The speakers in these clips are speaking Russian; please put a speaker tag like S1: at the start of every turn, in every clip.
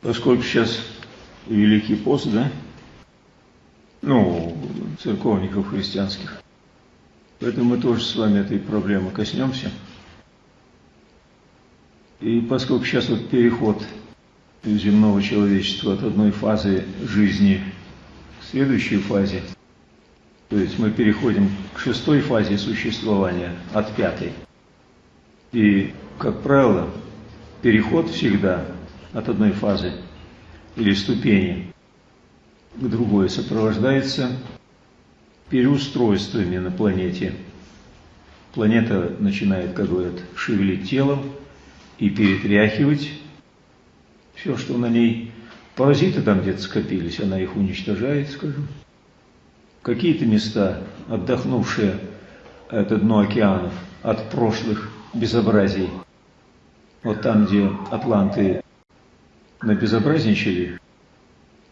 S1: Поскольку сейчас Великий пост, да? Ну, церковников христианских. Поэтому мы тоже с вами этой проблемы коснемся. И поскольку сейчас вот переход земного человечества от одной фазы жизни к следующей фазе, то есть мы переходим к шестой фазе существования от пятой. И, как правило, переход всегда от одной фазы или ступени к другой сопровождается переустройствами на планете. Планета начинает, как говорят, шевелить телом и перетряхивать все, что на ней. Паразиты там где-то скопились, она их уничтожает, скажем. Какие-то места, отдохнувшие это дно океанов от прошлых безобразий, вот там, где атланты набезобразничали,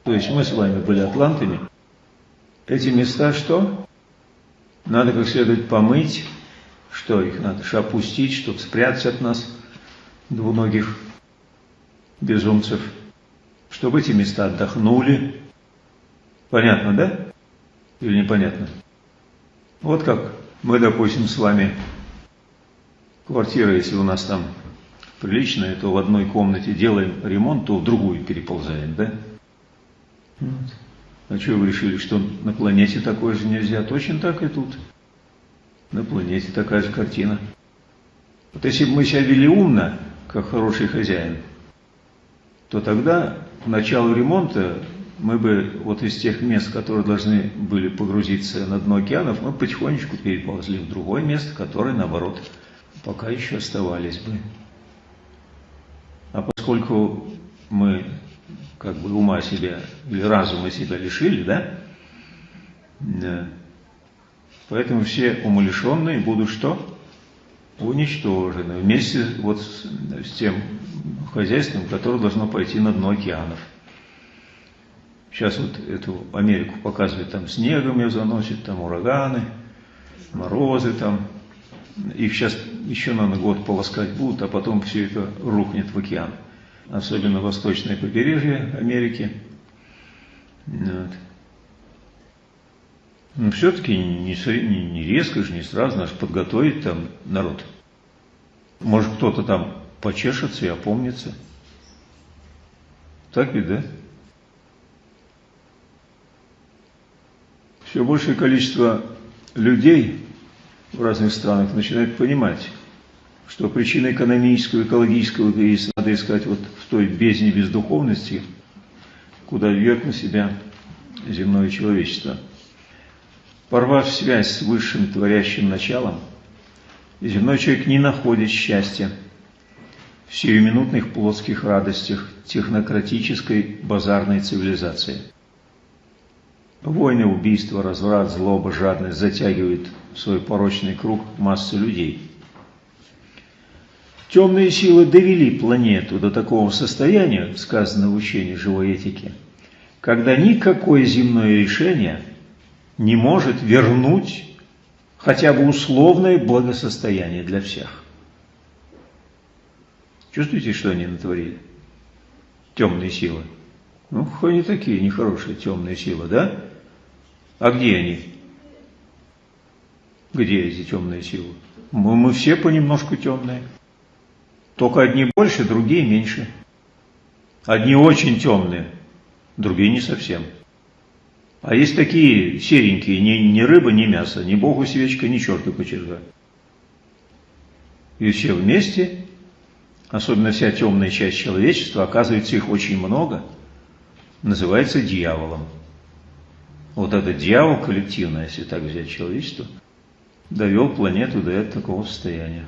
S1: то есть мы с вами были атлантами, эти места что? Надо как следует помыть, что их надо же опустить, чтобы спрятать от нас двуногих безумцев, чтобы эти места отдохнули. Понятно, да? Или непонятно? Вот как мы, допустим, с вами, квартира, если у нас там приличная, то в одной комнате делаем ремонт, то в другую переползаем, да? Вот. А что вы решили, что на планете такое же нельзя? Точно так и тут. На планете такая же картина. Вот если бы мы себя вели умно, как хороший хозяин, то тогда к началу ремонта мы бы вот из тех мест, которые должны были погрузиться на дно океанов, мы потихонечку переползли в другое место, которое, наоборот, пока еще оставались бы. А поскольку мы как бы ума себя или разума себя лишили, да? Да. Поэтому все умалишенные будут что? Уничтожены вместе вот с, с тем хозяйством, которое должно пойти на дно океанов. Сейчас вот эту Америку показывают, там снегом ее заносит, там ураганы, морозы там. Их сейчас еще на год полоскать будут, а потом все это рухнет в океан особенно восточное побережье Америки. Вот. Но все-таки не, не, не резко же, не сразу, надо подготовить там народ. Может, кто-то там почешется и опомнится. Так ведь, да? Все большее количество людей в разных странах начинает понимать, что причина экономического, экологического кризиса надо искать вот в той бездне бездуховности, куда вьет на себя земное человечество. Порвав связь с высшим творящим началом, земной человек не находит счастья в сиюминутных плотских радостях технократической базарной цивилизации. Войны, убийства, разврат, злоба, жадность затягивают в свой порочный круг массы людей – Темные силы довели планету до такого состояния, сказано в учении живой этики, когда никакое земное решение не может вернуть хотя бы условное благосостояние для всех. Чувствуете, что они натворили? Темные силы. Ну, они такие нехорошие темные силы, да? А где они? Где эти темные силы? Мы, мы все понемножку темные. Только одни больше, другие меньше. Одни очень темные, другие не совсем. А есть такие серенькие, ни, ни рыба, ни мясо, ни богу свечка, ни черту кочерга. И все вместе, особенно вся темная часть человечества, оказывается их очень много, называется дьяволом. Вот этот дьявол коллективно, если так взять человечество, довел планету до такого состояния.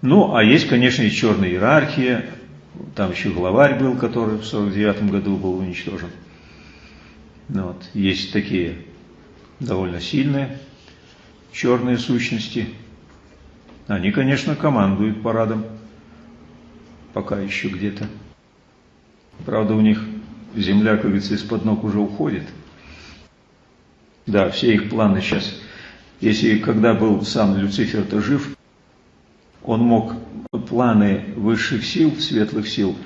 S1: Ну, а есть, конечно, и черная иерархия. Там еще главарь был, который в 49 году был уничтожен. Ну, вот. Есть такие довольно сильные черные сущности. Они, конечно, командуют парадом. Пока еще где-то. Правда, у них земля, как говорится, из-под ног уже уходит. Да, все их планы сейчас. Если когда был сам Люцифер-то жив, он мог планы высших сил, светлых сил,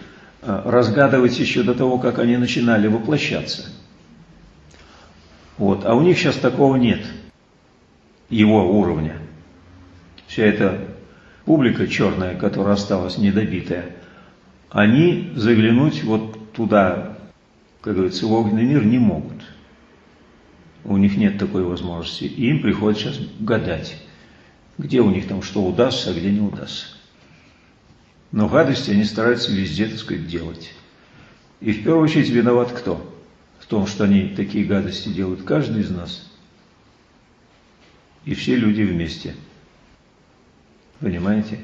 S1: э, разгадывать еще до того, как они начинали воплощаться. Вот. А у них сейчас такого нет, его уровня. Вся эта публика черная, которая осталась недобитая, они заглянуть вот туда, как говорится, в огненный мир не могут. У них нет такой возможности. И им приходится сейчас гадать, где у них там что удастся, а где не удастся. Но гадости они стараются везде, так сказать, делать. И в первую очередь виноват кто? В том, что они такие гадости делают каждый из нас. И все люди вместе. Понимаете?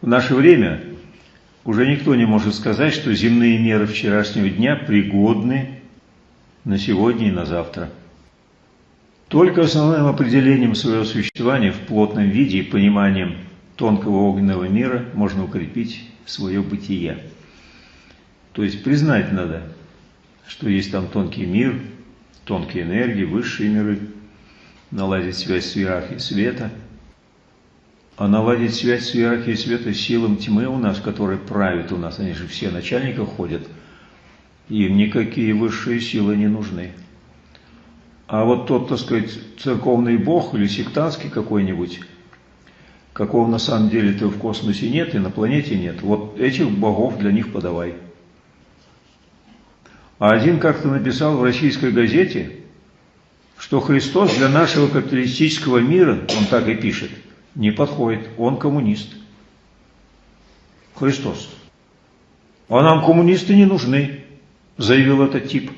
S1: В наше время уже никто не может сказать, что земные меры вчерашнего дня пригодны на сегодня и на завтра. Только основным определением своего существования в плотном виде и пониманием тонкого огненного мира можно укрепить свое бытие. То есть признать надо, что есть там тонкий мир, тонкие энергии, высшие миры, наладить связь с иерархией света, наладить связь с иерархией света силам тьмы у нас, которые правят у нас, они же все начальника ходят, им никакие высшие силы не нужны. А вот тот, так сказать, церковный бог или сектантский какой-нибудь, какого на самом деле-то в космосе нет и на планете нет, вот этих богов для них подавай. А один как-то написал в российской газете, что Христос для нашего капиталистического мира, он так и пишет, не подходит, он коммунист. Христос. А нам коммунисты не нужны, заявил этот тип.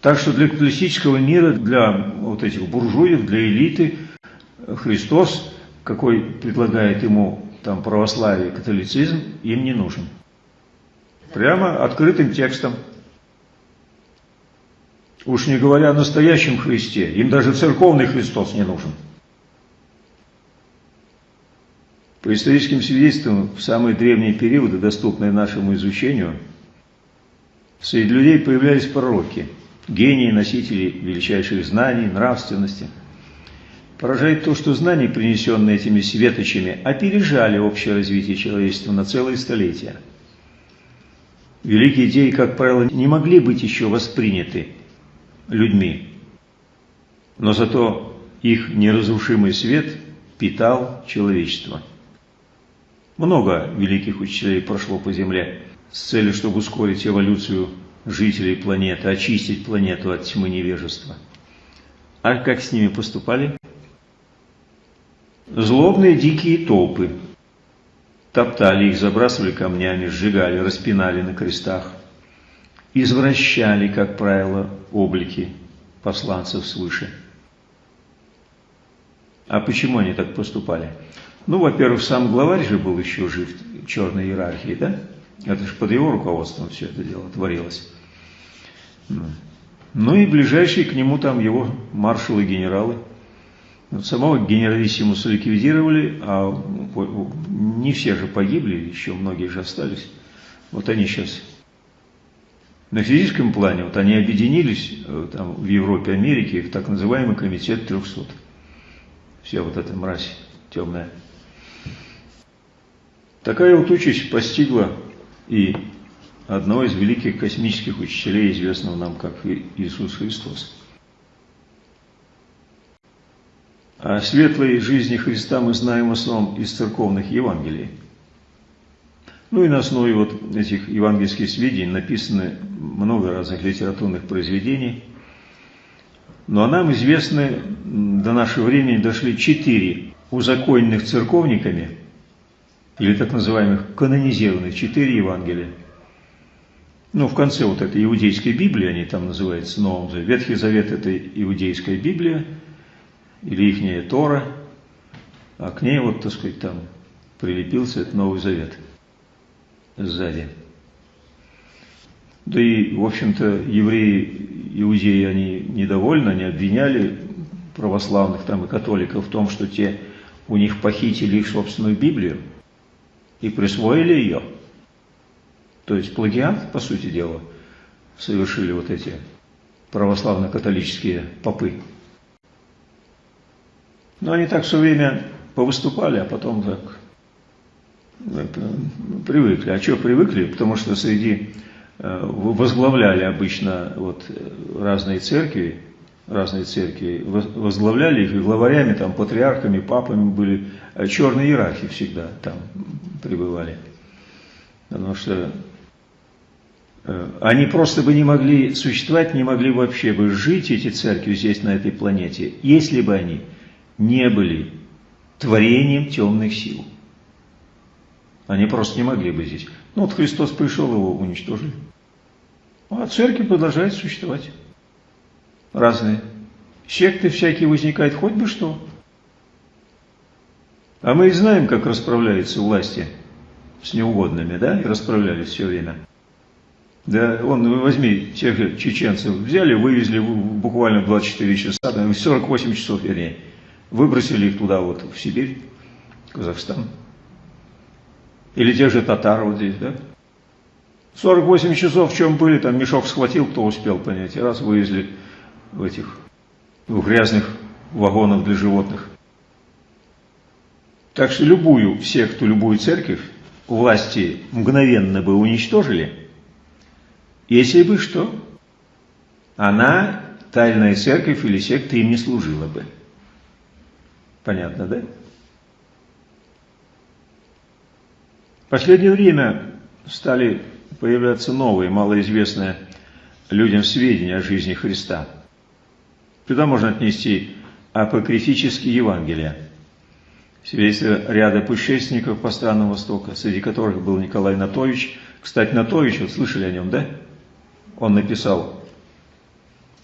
S1: Так что для капиталистического мира, для вот этих буржуев, для элиты, Христос, какой предлагает ему там православие, католицизм, им не нужен. Прямо открытым текстом. Уж не говоря о настоящем Христе, им даже церковный Христос не нужен. По историческим свидетельствам, в самые древние периоды, доступные нашему изучению, среди людей появлялись пророки – гении, носители величайших знаний, нравственности. Поражает то, что знания, принесенные этими светочами, опережали общее развитие человечества на целые столетия. Великие идеи, как правило, не могли быть еще восприняты людьми, но зато их неразрушимый свет питал человечество. Много великих учителей прошло по Земле с целью, чтобы ускорить эволюцию жителей планеты, очистить планету от тьмы невежества. А как с ними поступали? Злобные дикие толпы. Топтали их, забрасывали камнями, сжигали, распинали на крестах. Извращали, как правило, облики посланцев свыше. А почему они так поступали? Ну, во-первых, сам главарь же был еще жив в черной иерархии, да? Это же под его руководством все это дело творилось. Ну и ближайшие к нему там его маршалы, генералы. Вот самого генералиссимуса ликвидировали, а не все же погибли, еще многие же остались. Вот они сейчас на физическом плане, вот они объединились э, там, в Европе, Америке в так называемый комитет 300. Вся вот эта мразь темная. Такая вот участь постигла и одного из великих космических учителей, известного нам как Иисус Христос. О светлой жизни Христа мы знаем в основном из церковных Евангелий. Ну и на основе вот этих евангельских сведений написаны много разных литературных произведений. Но нам известны до нашего времени дошли четыре узаконенных церковниками, или так называемых канонизированных, четыре Евангелия – ну, в конце вот этой иудейской Библии, они там называются Новым Заветом. Ветхий Завет – это иудейская Библия, или ихняя Тора, а к ней вот, так сказать, там прилепился этот Новый Завет сзади. Да и, в общем-то, евреи, иудеи, они недовольны, они обвиняли православных там и католиков в том, что те у них похитили их собственную Библию и присвоили ее – то есть плагиат, по сути дела, совершили вот эти православно-католические попы. Но они так все время повыступали, а потом так привыкли. А что привыкли? Потому что среди возглавляли обычно вот разные церкви, разные церкви, возглавляли их, и главарями, там, патриархами, папами были, черные иерархи всегда там пребывали. Потому что Э, они просто бы не могли существовать, не могли вообще бы жить, эти церкви здесь, на этой планете, если бы они не были творением темных сил. Они просто не могли бы здесь. Ну вот Христос пришел, его уничтожили. А церкви продолжают существовать. Разные. Секты всякие возникают, хоть бы что. А мы и знаем, как расправляются власти с неугодными, да, и расправлялись все время. Да, он, возьми, тех чеченцев взяли, вывезли буквально 24 часа, 48 часов, вернее, выбросили их туда, вот, в Сибирь, Казахстан. Или тех же татар вот здесь, да? 48 часов в чем были, там мешок схватил, кто успел понять, и раз вывезли этих в грязных вагонах для животных. Так что любую секту, любую церковь власти мгновенно бы уничтожили – если бы что, она, тайная церковь или секта, им не служила бы. Понятно, да? В последнее время стали появляться новые, малоизвестные людям сведения о жизни Христа. Сюда можно отнести апокрифические Евангелия, свидетельство ряда путешественников по странам Востока, среди которых был Николай Натович. Кстати, Натович, вот слышали о нем, да? он написал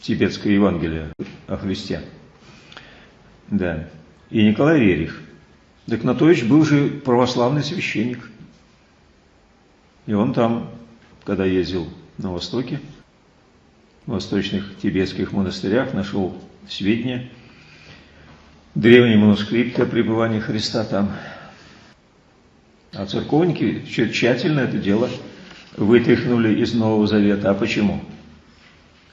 S1: тибетское Евангелие о Христе. Да. И Николай Рерих. Декнатович был же православный священник. И он там, когда ездил на Востоке, в восточных тибетских монастырях, нашел сведения, древние манускрипты о пребывании Христа там. А церковники тщательно это дело вытряхнули из Нового Завета. А почему?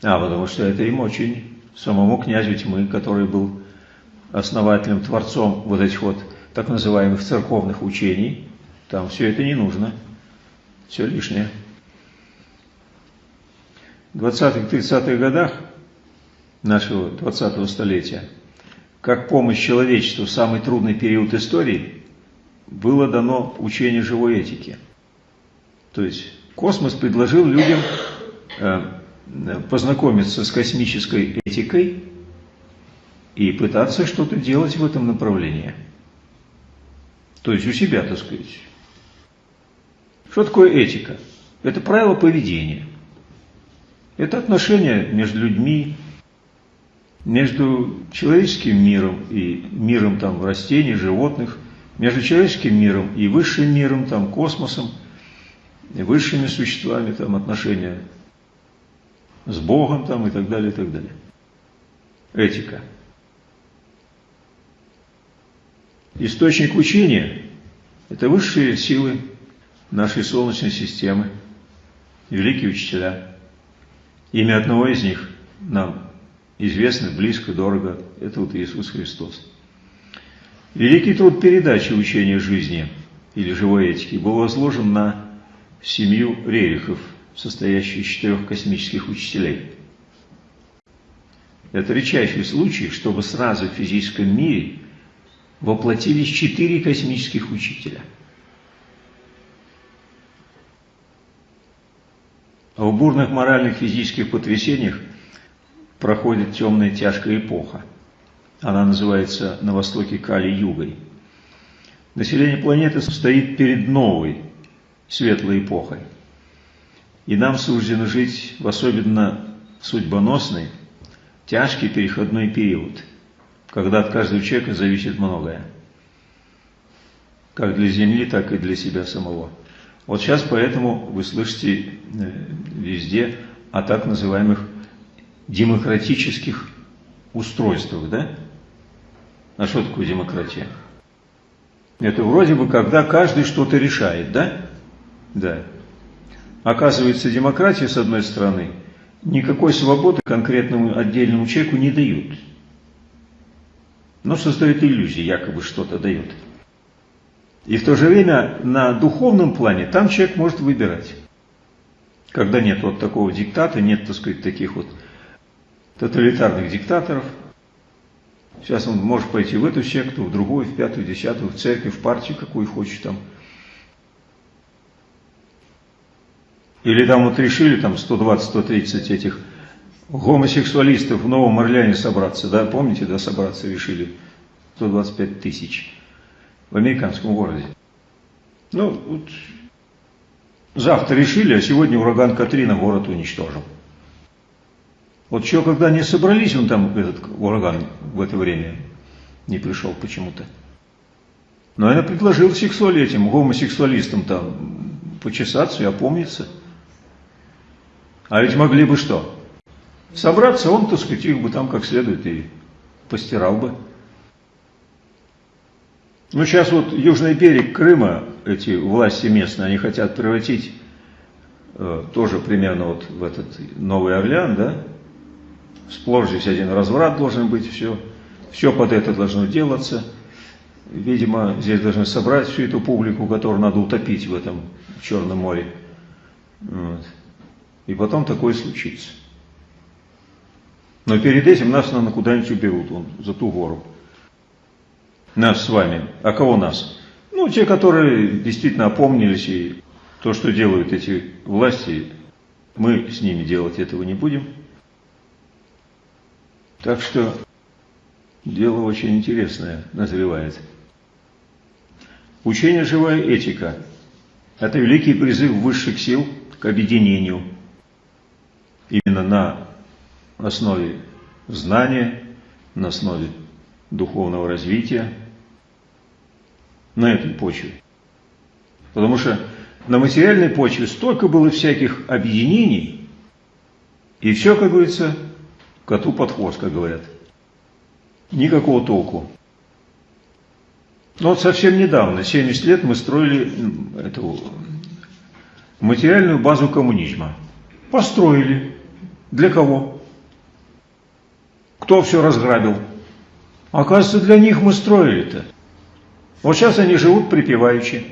S1: А, потому что это им очень, самому князю тьмы, который был основателем, творцом вот этих вот так называемых церковных учений, там все это не нужно, все лишнее. В 20-30-х годах нашего 20-го столетия, как помощь человечеству в самый трудный период истории, было дано учение живой этики. То есть Космос предложил людям э, познакомиться с космической этикой и пытаться что-то делать в этом направлении. То есть у себя, так сказать. Что такое этика? Это правило поведения. Это отношения между людьми, между человеческим миром и миром там растений, животных, между человеческим миром и высшим миром, там космосом – высшими существами, там отношения с Богом там и так далее, и так далее. Этика. Источник учения – это высшие силы нашей Солнечной системы, великие учителя. Имя одного из них нам известно, близко, дорого. Это вот Иисус Христос. Великий труд передачи учения жизни или живой этики был возложен на семью Рерихов, состоящую из четырех космических учителей. Это редчайший случай, чтобы сразу в физическом мире воплотились четыре космических учителя. В бурных моральных физических потрясениях проходит темная тяжкая эпоха. Она называется на Востоке Кали-Югой. Население планеты стоит перед новой, светлой эпохой. И нам суждено жить в особенно судьбоносный, тяжкий переходной период, когда от каждого человека зависит многое. Как для Земли, так и для себя самого. Вот сейчас поэтому вы слышите э, везде о так называемых демократических устройствах, да? А что такое демократия? Это вроде бы, когда каждый что-то решает, да? Да. Оказывается, демократия, с одной стороны, никакой свободы конкретному отдельному человеку не дают. Но создает иллюзии, якобы что-то дает. И в то же время на духовном плане там человек может выбирать. Когда нет вот такого диктата, нет, так сказать, таких вот тоталитарных диктаторов. Сейчас он может пойти в эту секту, в другую, в пятую, десятую, в церковь, в партию, какую хочет там. Или там вот решили там 120-130 этих гомосексуалистов в Новом Орлеане собраться, да, помните, да, собраться решили 125 тысяч в американском городе. Ну, вот завтра решили, а сегодня ураган Катрина город уничтожил. Вот что, когда не собрались, он там, этот ураган, в это время не пришел почему-то. Но я предложил сексуаль этим гомосексуалистам там почесаться и опомниться. А ведь могли бы что? Собраться, он, так сказать, их бы там как следует и постирал бы. Ну, сейчас вот южный берег Крыма, эти власти местные, они хотят превратить э, тоже примерно вот в этот Новый Орлеан, да? Сплошь здесь один разврат должен быть, все, все под это должно делаться. Видимо, здесь должны собрать всю эту публику, которую надо утопить в этом Черном море. Вот. И потом такое случится. Но перед этим нас, наверное, куда-нибудь уберут, вон, за ту гору. Нас с вами. А кого нас? Ну, те, которые действительно опомнились, и то, что делают эти власти, мы с ними делать этого не будем. Так что дело очень интересное назревает. Учение «Живая этика» – это великий призыв высших сил к объединению именно на основе знания, на основе духовного развития, на этой почве. Потому что на материальной почве столько было всяких объединений, и все, как говорится, коту под хвост, как говорят. Никакого толку. Но вот совсем недавно, 70 лет, мы строили эту материальную базу коммунизма. Построили. Для кого? Кто все разграбил? Оказывается, для них мы строили-то. Вот сейчас они живут припеваючи.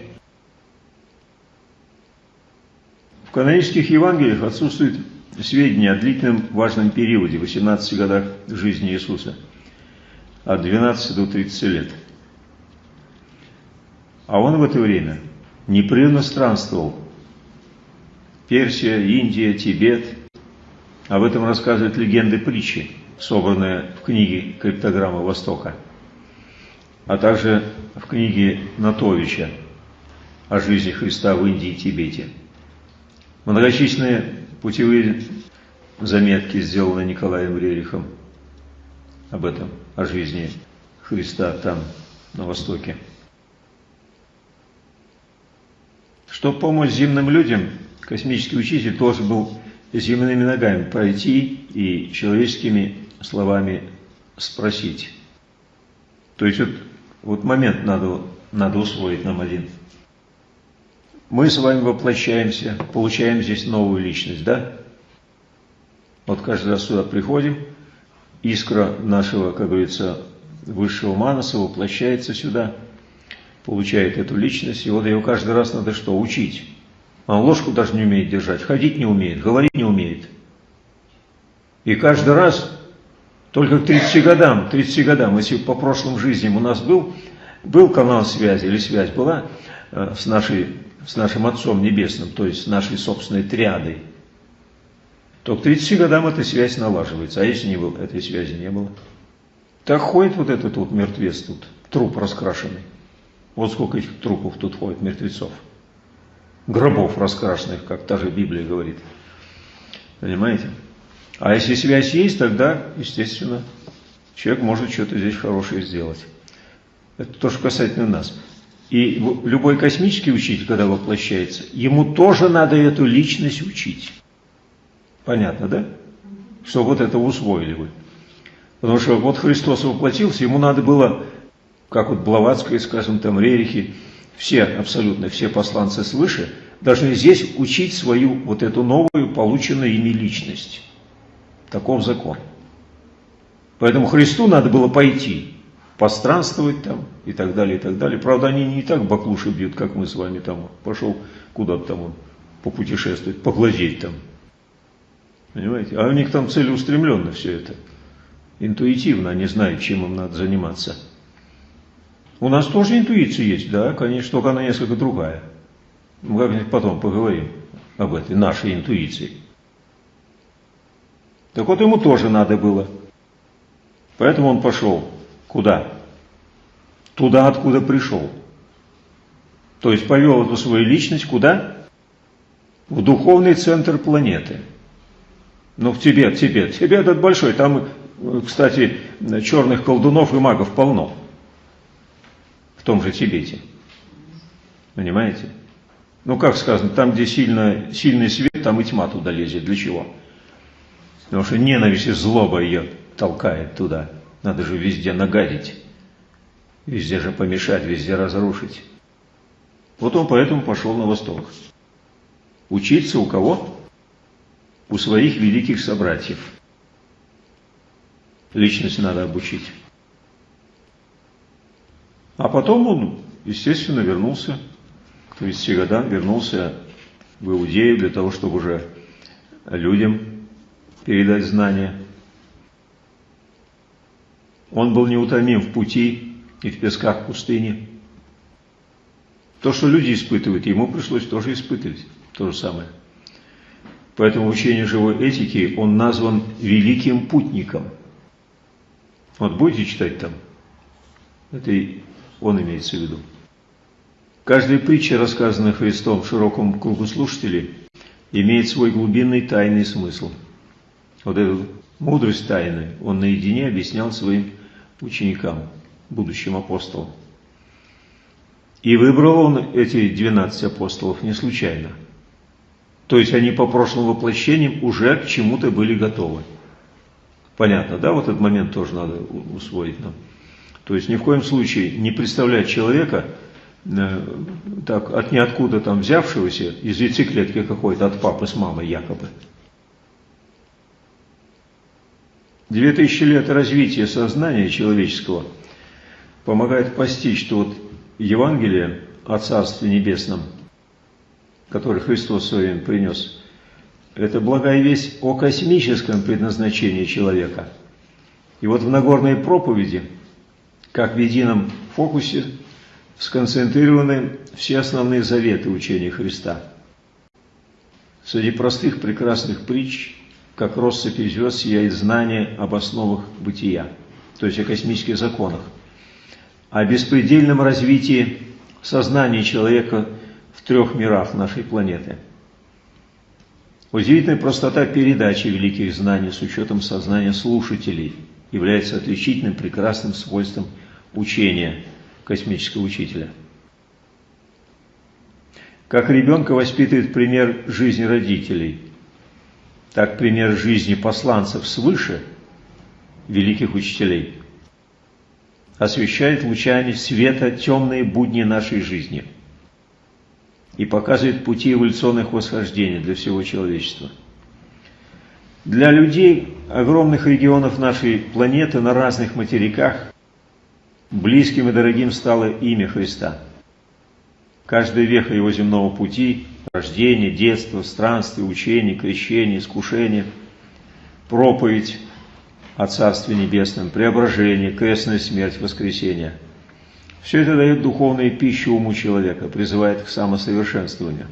S1: В канонических Евангелиях отсутствует сведения о длительном важном периоде, 18 годах жизни Иисуса, от 12 до 30 лет. А он в это время непрерывно странствовал. Персия, Индия, Тибет. Об этом рассказывают легенды притчи, собранные в книге «Криптограмма Востока», а также в книге Натовича о жизни Христа в Индии и Тибете. Многочисленные путевые заметки сделаны Николаем Рерихом об этом, о жизни Христа там, на Востоке. Чтобы помочь земным людям, космический учитель должен был земными ногами пройти и человеческими словами спросить. То есть вот, вот момент надо, надо усвоить нам один – мы с вами воплощаемся, получаем здесь новую личность, да? Вот каждый раз сюда приходим, искра нашего, как говорится, высшего манаса воплощается сюда, получает эту личность, и вот его каждый раз надо что? Учить. Он ложку даже не умеет держать, ходить не умеет, говорить не умеет. И каждый раз, только к 30 годам, 30 годам, если по прошлым жизням у нас был, был канал связи или связь была э, с нашей с нашим Отцом Небесным, то есть с нашей собственной триадой, то к 30 годам эта связь налаживается. А если не было, этой связи не было? Так ходит вот этот вот мертвец тут, труп раскрашенный. Вот сколько этих трупов тут ходит, мертвецов. Гробов раскрашенных, как та же Библия говорит. Понимаете? А если связь есть, тогда, естественно, человек может что-то здесь хорошее сделать. Это то, что касательно нас. И любой космический учитель, когда воплощается, ему тоже надо эту личность учить. Понятно, да? Что вот это усвоили вы. Потому что вот Христос воплотился, ему надо было, как вот Блаватская, скажем, там Рерихи, все, абсолютно все посланцы свыше, должны здесь учить свою вот эту новую, полученную ими личность. Таков закон. Поэтому Христу надо было пойти постранствовать там и так далее, и так далее. Правда, они не так баклуши бьют, как мы с вами там. Пошел куда-то там он попутешествовать, поглазеть там. Понимаете? А у них там целеустремленно все это. Интуитивно они знают, чем им надо заниматься. У нас тоже интуиция есть, да, конечно, только она несколько другая. Мы как-нибудь потом поговорим об этой нашей интуиции. Так вот ему тоже надо было. Поэтому он пошел. Куда? Туда, откуда пришел. То есть повел эту свою личность куда? В духовный центр планеты. Ну, в Тибет, Тибет. Тибет этот большой. Там, кстати, черных колдунов и магов полно. В том же Тибете. Понимаете? Ну, как сказано, там, где сильно, сильный свет, там и тьма туда лезет. Для чего? Потому что ненависть и злоба ее толкает туда. Надо же везде нагадить. Везде же помешать, везде разрушить. Вот он поэтому пошел на восток. Учиться у кого? У своих великих собратьев. Личность надо обучить. А потом он, естественно, вернулся к 30 годам, вернулся в Иудею для того, чтобы уже людям передать знания. Он был неутомим в пути и в песках пустыни. То, что люди испытывают, ему пришлось тоже испытывать. То же самое. Поэтому в живой этики он назван великим путником. Вот будете читать там, это и он имеется в виду. Каждая притча, рассказанная Христом в широком кругу слушателей, имеет свой глубинный тайный смысл – вот эту мудрость тайны он наедине объяснял своим ученикам, будущим апостолам. И выбрал он эти 12 апостолов не случайно. То есть они по прошлым воплощениям уже к чему-то были готовы. Понятно, да? Вот этот момент тоже надо усвоить нам. То есть ни в коем случае не представлять человека э, так, от ниоткуда там взявшегося из яйцеклетки какой-то, от папы с мамой якобы. Две тысячи лет развития сознания человеческого помогает постичь, что вот Евангелие о Царстве Небесном, которое Христос своим принес, это благая весть о космическом предназначении человека. И вот в Нагорной проповеди, как в едином фокусе, сконцентрированы все основные заветы учения Христа. Среди простых прекрасных притч как россыпь звезд сияет знание об основах бытия, то есть о космических законах, о беспредельном развитии сознания человека в трех мирах нашей планеты. Удивительная простота передачи великих знаний с учетом сознания слушателей является отличительным прекрасным свойством учения космического учителя. Как ребенка воспитывает пример жизни родителей – так пример жизни посланцев свыше, великих учителей, освещает лучами света темные будни нашей жизни и показывает пути эволюционных восхождений для всего человечества. Для людей огромных регионов нашей планеты на разных материках близким и дорогим стало имя Христа. Каждая веха его земного пути рождение, детство, странствие, учение, крещение, искушение, проповедь о Царстве Небесном, преображение, крестная смерть, воскресение. Все это дает духовную пищу уму человека, призывает к самосовершенствованию.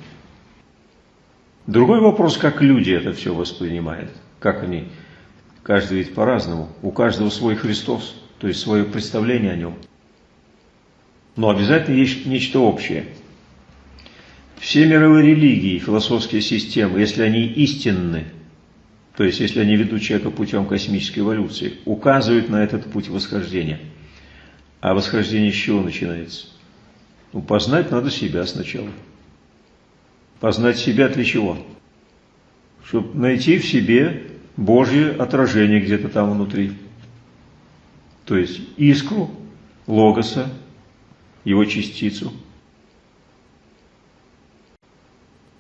S1: Другой вопрос, как люди это все воспринимают, как они, каждый ведь по-разному, у каждого свой Христос, то есть свое представление о нем. Но обязательно есть нечто общее – все мировые религии, философские системы, если они истинны, то есть если они ведут человека путем космической эволюции, указывают на этот путь восхождения. А восхождение с чего начинается? Ну, познать надо себя сначала. Познать себя для чего? Чтобы найти в себе Божье отражение где-то там внутри. То есть искру Логоса, его частицу –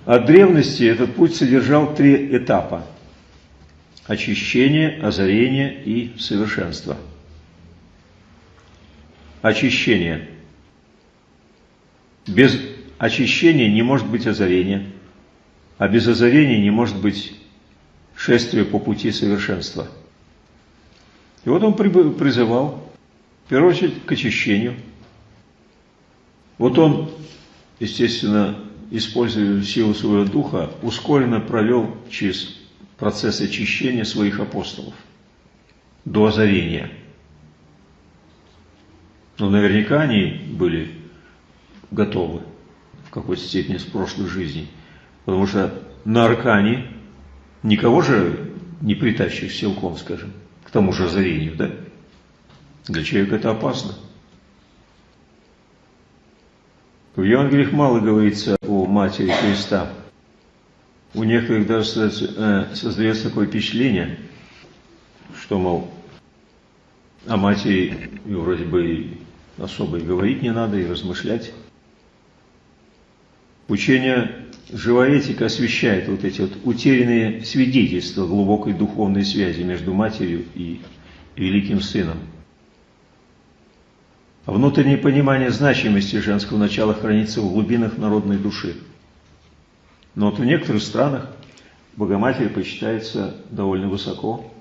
S1: От древности этот путь содержал три этапа – очищение, озарение и совершенство. очищения. Без очищения не может быть озарения, а без озарения не может быть шествия по пути совершенства. И вот он призывал, в первую очередь, к очищению. Вот он, естественно, используя силу своего духа, ускоренно провел через процесс очищения своих апостолов до озарения. Но наверняка они были готовы в какой-то степени с прошлой жизни, потому что на Аркане никого же не притащишь силком, скажем, к тому же озарению, да? Для человека это опасно. В Евангелиях мало говорится о матери Христа. У некоторых даже э, создается такое впечатление, что, мол, о матери вроде бы особо и говорить не надо, и размышлять. Учение живая этика освещает вот эти вот утерянные свидетельства глубокой духовной связи между матерью и великим сыном. Внутреннее понимание значимости женского начала хранится в глубинах народной души. Но вот в некоторых странах Богоматерь почитается довольно высоко,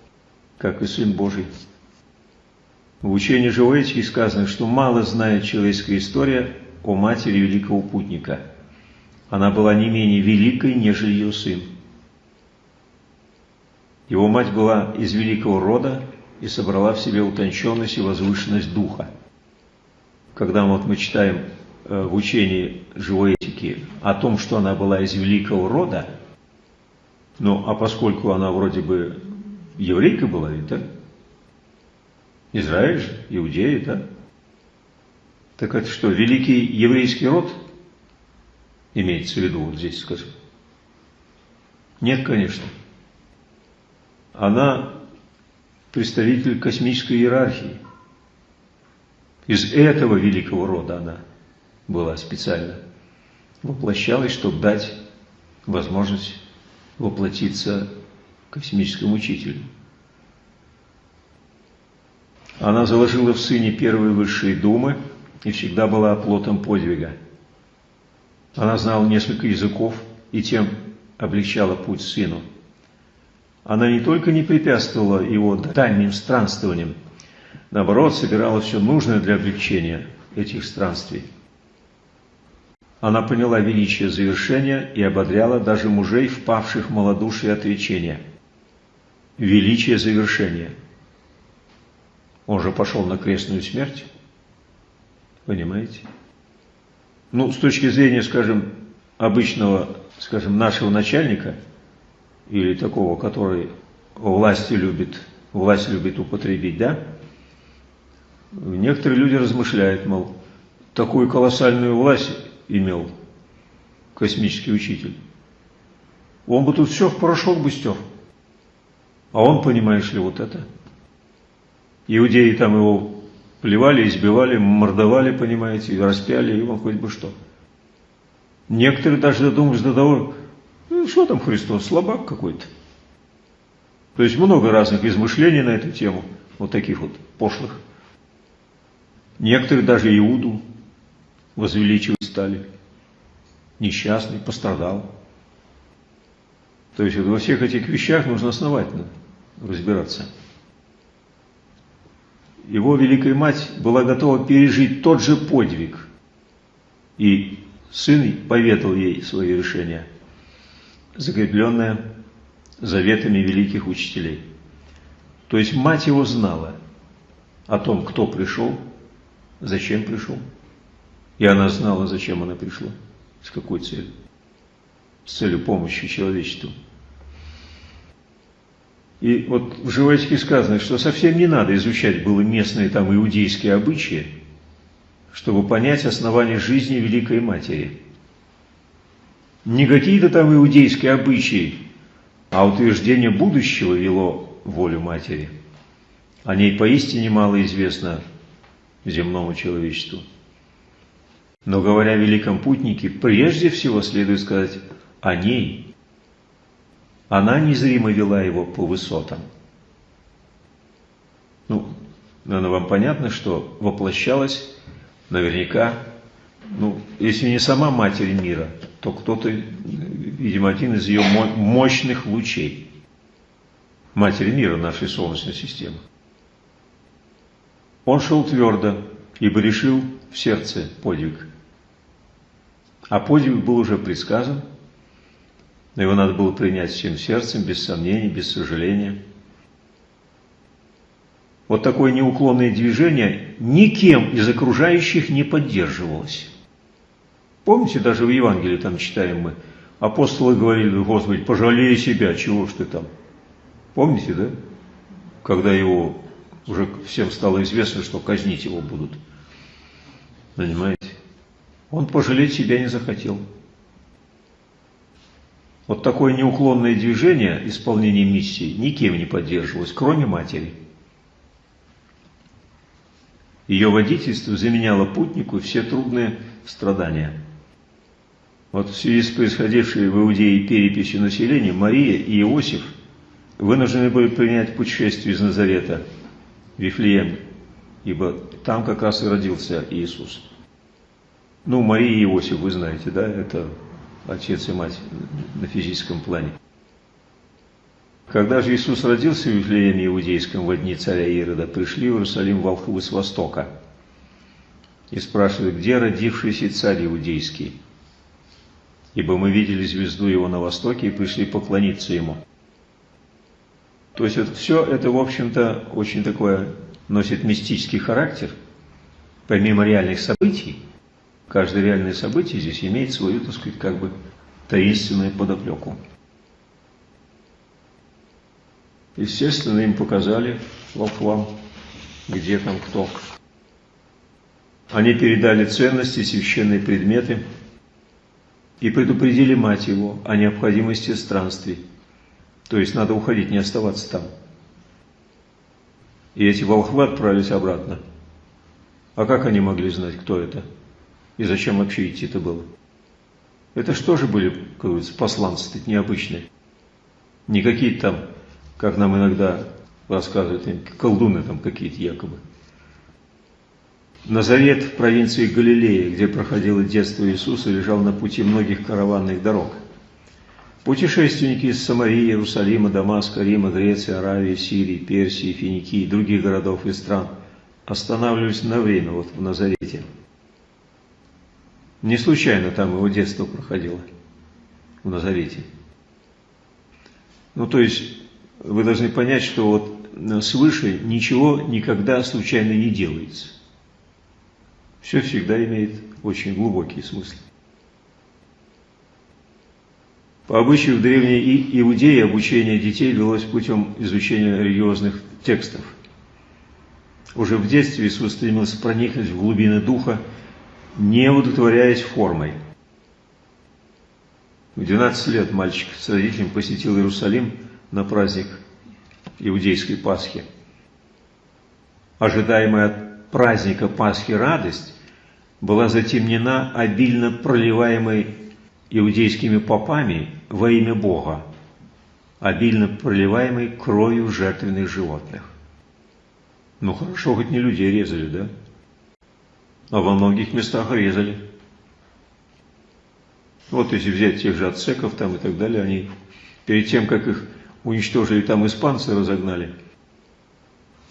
S1: как и Сын Божий. В учении живой этики сказано, что мало знает человеческая история о матери великого путника. Она была не менее великой, нежели ее сын. Его мать была из великого рода и собрала в себе утонченность и возвышенность духа когда вот мы читаем э, в учении живой этики о том, что она была из великого рода, ну, а поскольку она вроде бы еврейка была, ведь, да? Израиль же, иудеи, да? Так это что, великий еврейский род имеется в виду вот здесь скажем? Нет, конечно. Она представитель космической иерархии – из этого великого рода она была специально воплощалась, чтобы дать возможность воплотиться космическому учителю. Она заложила в сыне первые высшие думы и всегда была оплотом подвига. Она знала несколько языков и тем облегчала путь сыну. Она не только не препятствовала его дальним странствованиям, наоборот, собирала все нужное для облегчения этих странствий. Она поняла величие завершения и ободряла даже мужей, впавших в малодушие отречения. Величие завершения. Он же пошел на крестную смерть. Понимаете? Ну, с точки зрения, скажем, обычного, скажем, нашего начальника, или такого, который власти любит, власть любит употребить, да, Некоторые люди размышляют, мол, такую колоссальную власть имел космический учитель. Он бы тут все в порошок бы стер. А он, понимаешь ли, вот это. Иудеи там его плевали, избивали, мордовали, понимаете, распяли, он хоть бы что. Некоторые даже додумались до того, ну, что там Христос, слабак какой-то. То есть много разных измышлений на эту тему, вот таких вот пошлых. Некоторые даже Иуду возвеличивать стали. Несчастный, пострадал. То есть вот во всех этих вещах нужно основательно разбираться. Его Великая Мать была готова пережить тот же подвиг. И сын поведал ей свое решение, закрепленное заветами великих учителей. То есть мать его знала о том, кто пришел, зачем пришел. И она знала, зачем она пришла, с какой целью. С целью помощи человечеству. И вот в Животике сказано, что совсем не надо изучать было местные там иудейские обычаи, чтобы понять основание жизни Великой Матери. Не какие-то там иудейские обычаи, а утверждение будущего вело волю Матери. О ней поистине мало известно земному человечеству. Но говоря о великом путнике, прежде всего следует сказать о ней. Она незримо вела его по высотам. Ну, наверное, вам понятно, что воплощалась наверняка, ну, если не сама Матерь мира, то кто-то, видимо, один из ее мощных лучей. Матери мира нашей Солнечной системы. Он шел твердо, ибо решил в сердце подвиг. А подвиг был уже предсказан, но его надо было принять всем сердцем, без сомнений, без сожаления. Вот такое неуклонное движение никем из окружающих не поддерживалось. Помните, даже в Евангелии там читаем мы, апостолы говорили, Господи, пожалей себя, чего ж ты там. Помните, да? Когда его уже всем стало известно, что казнить его будут. Понимаете? Он пожалеть себя не захотел. Вот такое неуклонное движение исполнения миссии никем не поддерживалось, кроме матери. Ее водительство заменяло путнику все трудные страдания. Вот в связи с происходившей в Иудее переписью населения Мария и Иосиф вынуждены были принять путешествие из Назарета Вифлеем, ибо там как раз и родился Иисус. Ну, Мария и Иосиф, вы знаете, да, это отец и мать на физическом плане. Когда же Иисус родился в Вифлееме Иудейском во дни царя Ирода, пришли в Иерусалим волхвы с востока и спрашивают, где родившийся царь Иудейский? Ибо мы видели звезду его на востоке и пришли поклониться ему. То есть вот все это, в общем-то, очень такое носит мистический характер, помимо реальных событий – Каждое реальное событие здесь имеет свою, так сказать, как бы таинственную подоплеку. Естественно, им показали волхвам, где там кто. Они передали ценности, священные предметы и предупредили мать его о необходимости странствий. То есть надо уходить, не оставаться там. И эти волхвы отправились обратно. А как они могли знать, кто это? И зачем вообще идти-то было? Это что же были, как говорится, посланцы -то необычные? Не какие-то там, как нам иногда рассказывают, колдуны там какие-то якобы. Назарет в провинции Галилея, где проходило детство Иисуса, лежал на пути многих караванных дорог. Путешественники из Самарии, Иерусалима, Дамаска, Рима, Греции, Аравии, Сирии, Персии, Финикии и других городов и стран останавливались на время вот в Назарете – не случайно там его детство проходило, в Назарете. Ну, то есть, вы должны понять, что вот свыше ничего никогда случайно не делается. Все всегда имеет очень глубокий смысл. По обычаю в древней Иудее обучение детей велось путем изучения религиозных текстов. Уже в детстве Иисус стремился проникнуть в глубины духа не удовлетворяясь формой. В 12 лет мальчик с родителями посетил Иерусалим на праздник иудейской Пасхи. Ожидаемая от праздника Пасхи радость была затемнена обильно проливаемой иудейскими попами во имя Бога, обильно проливаемой кровью жертвенных животных. Ну хорошо, хоть не людей резали, да? а во многих местах резали. Вот если взять тех же ацеков там и так далее, они перед тем, как их уничтожили, там испанцы разогнали,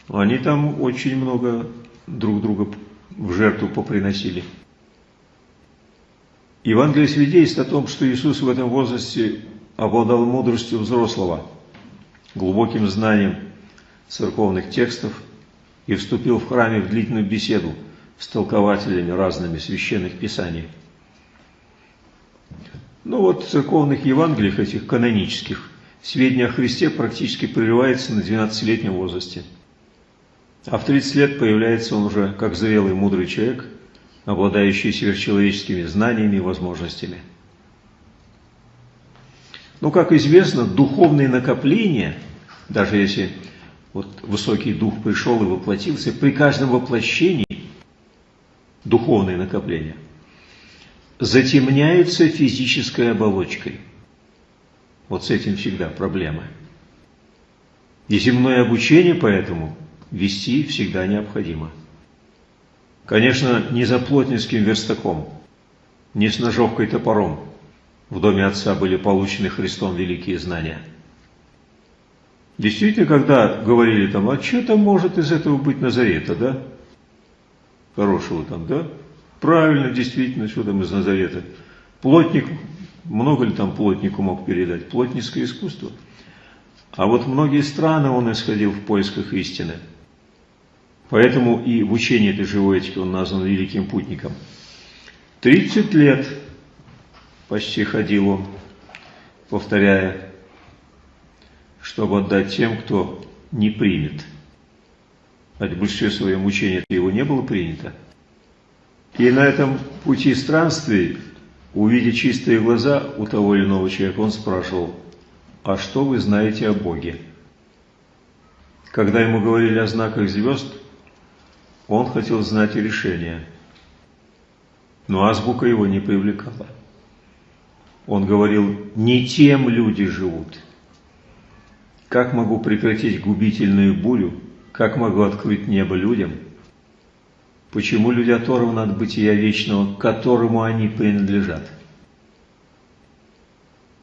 S1: они там очень много друг друга в жертву поприносили. Евангелие свидетельствует о том, что Иисус в этом возрасте обладал мудростью взрослого, глубоким знанием церковных текстов и вступил в храме в длительную беседу – с толкователями разными священных писаний. Ну вот в церковных Евангелиях, этих канонических, сведения о Христе практически прерывается на 12-летнем возрасте. А в 30 лет появляется он уже как зрелый мудрый человек, обладающий сверхчеловеческими знаниями и возможностями. Но, как известно, духовные накопления, даже если вот высокий дух пришел и воплотился, при каждом воплощении духовные накопления, затемняются физической оболочкой. Вот с этим всегда проблема. И земное обучение поэтому вести всегда необходимо. Конечно, не за плотницким верстаком, не с ножовкой топором в доме Отца были получены Христом великие знания. Действительно, когда говорили там, а что там может из этого быть Назарета, да? Хорошего там, да? Правильно, действительно, что там из Назарета. Плотник, много ли там плотнику мог передать? Плотницкое искусство. А вот многие страны он исходил в поисках истины. Поэтому и в учении этой живой этики он назван великим путником. 30 лет почти ходил он, повторяя, чтобы отдать тем, кто не примет. А в большинстве своем учении его не было принято. И на этом пути странствий, увидя чистые глаза у того или иного человека, он спрашивал, а что вы знаете о Боге? Когда ему говорили о знаках звезд, он хотел знать решение, но азбука его не привлекала. Он говорил, не тем люди живут. Как могу прекратить губительную бурю? Как могу открыть небо людям? Почему люди оторваны от бытия вечного, к которому они принадлежат?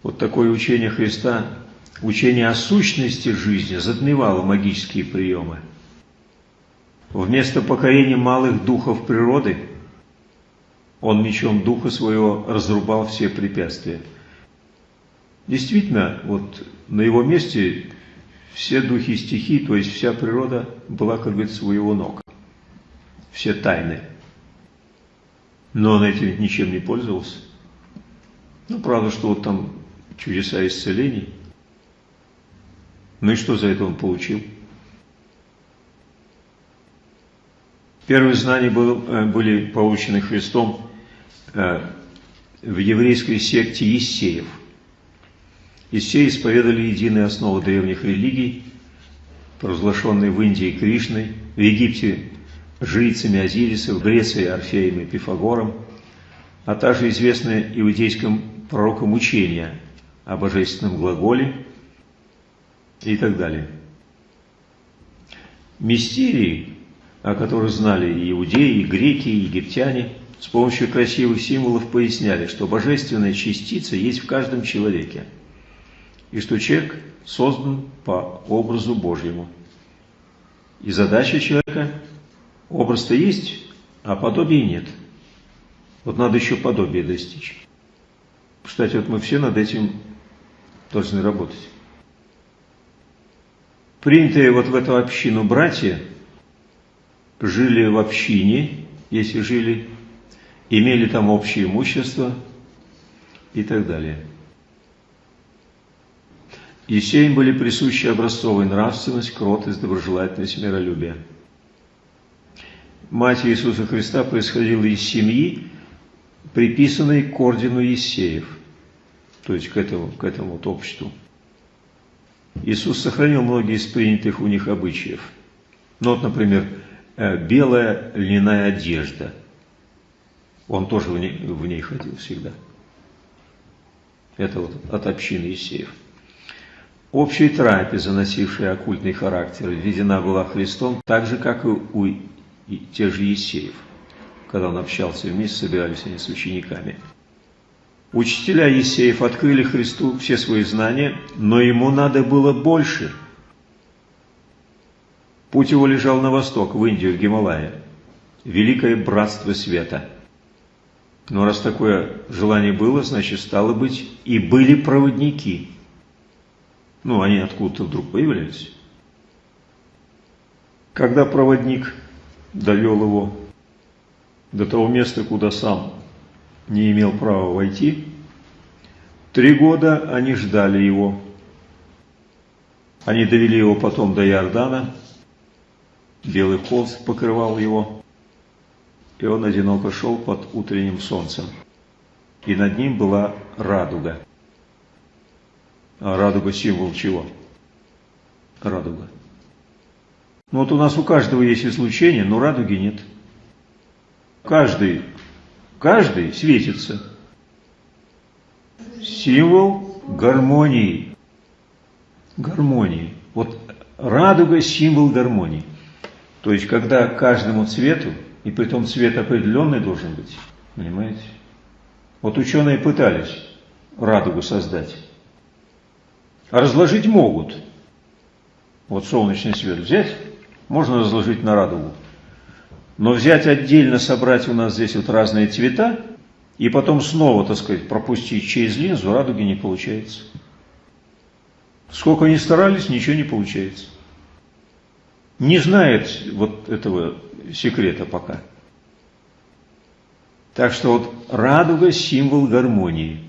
S1: Вот такое учение Христа, учение о сущности жизни, затмевало магические приемы. Вместо покорения малых духов природы, он мечом духа своего разрубал все препятствия. Действительно, вот на его месте все духи стихий, то есть вся природа была, как говорится, у его ног. Все тайны. Но он этим ничем не пользовался. Ну, правда, что вот там чудеса исцелений. Ну и что за это он получил? Первые знания э, были получены Христом э, в еврейской секте Ессеев. Ессеи исповедовали единые основы древних религий, провозглашенные в Индии Кришной, в Египте жрицами Азириса, в Греции Орфеем и Пифагором, а также известное иудейским пророком учения о божественном глаголе и так далее. Мистерии, о которых знали и иудеи, и греки, и египтяне, с помощью красивых символов поясняли, что божественная частица есть в каждом человеке, и что человек создан по образу Божьему. И задача человека – образ-то есть, а подобия нет. Вот надо еще подобие достичь. Кстати, вот мы все над этим должны работать. Принятые вот в эту общину братья жили в общине, если жили, имели там общее имущество и так далее. Есеям были присущи образцовая нравственность, кротость, доброжелательность, миролюбие. Мать Иисуса Христа происходила из семьи, приписанной к ордену Есеев – то есть к этому, к этому вот обществу. Иисус сохранил многие из принятых у них обычаев. Ну вот, например, белая льняная одежда. Он тоже в ней, в ней ходил всегда. Это вот от общины Исеев. Общая трапеза, носившая оккультный характер, введена была Христом так же, как и у тех же Есеев. Когда он общался вместе, собирались они с учениками. Учителя Есеев открыли Христу все свои знания, но ему надо было больше. Путь его лежал на восток, в Индию, в Гималая. Великое братство света. Но раз такое желание было, значит, стало быть, и были проводники. Ну, они откуда-то вдруг появлялись. Когда проводник довел его до того места, куда сам не имел права войти. Три года они ждали его. Они довели его потом до Иордана. Белый холст покрывал его. И он одиноко шел под утренним солнцем. И над ним была радуга. А радуга символ чего? Радуга. Ну вот у нас у каждого есть излучение, но радуги нет. Каждый Каждый светится. Символ гармонии. Гармонии. Вот радуга – символ гармонии. То есть, когда каждому цвету, и при том цвет определенный должен быть, понимаете? Вот ученые пытались радугу создать. А разложить могут. Вот солнечный свет взять, можно разложить на радугу. Но взять отдельно, собрать у нас здесь вот разные цвета, и потом снова, так сказать, пропустить через линзу, радуги не получается. Сколько ни старались, ничего не получается. Не знает вот этого секрета пока. Так что вот радуга – символ гармонии.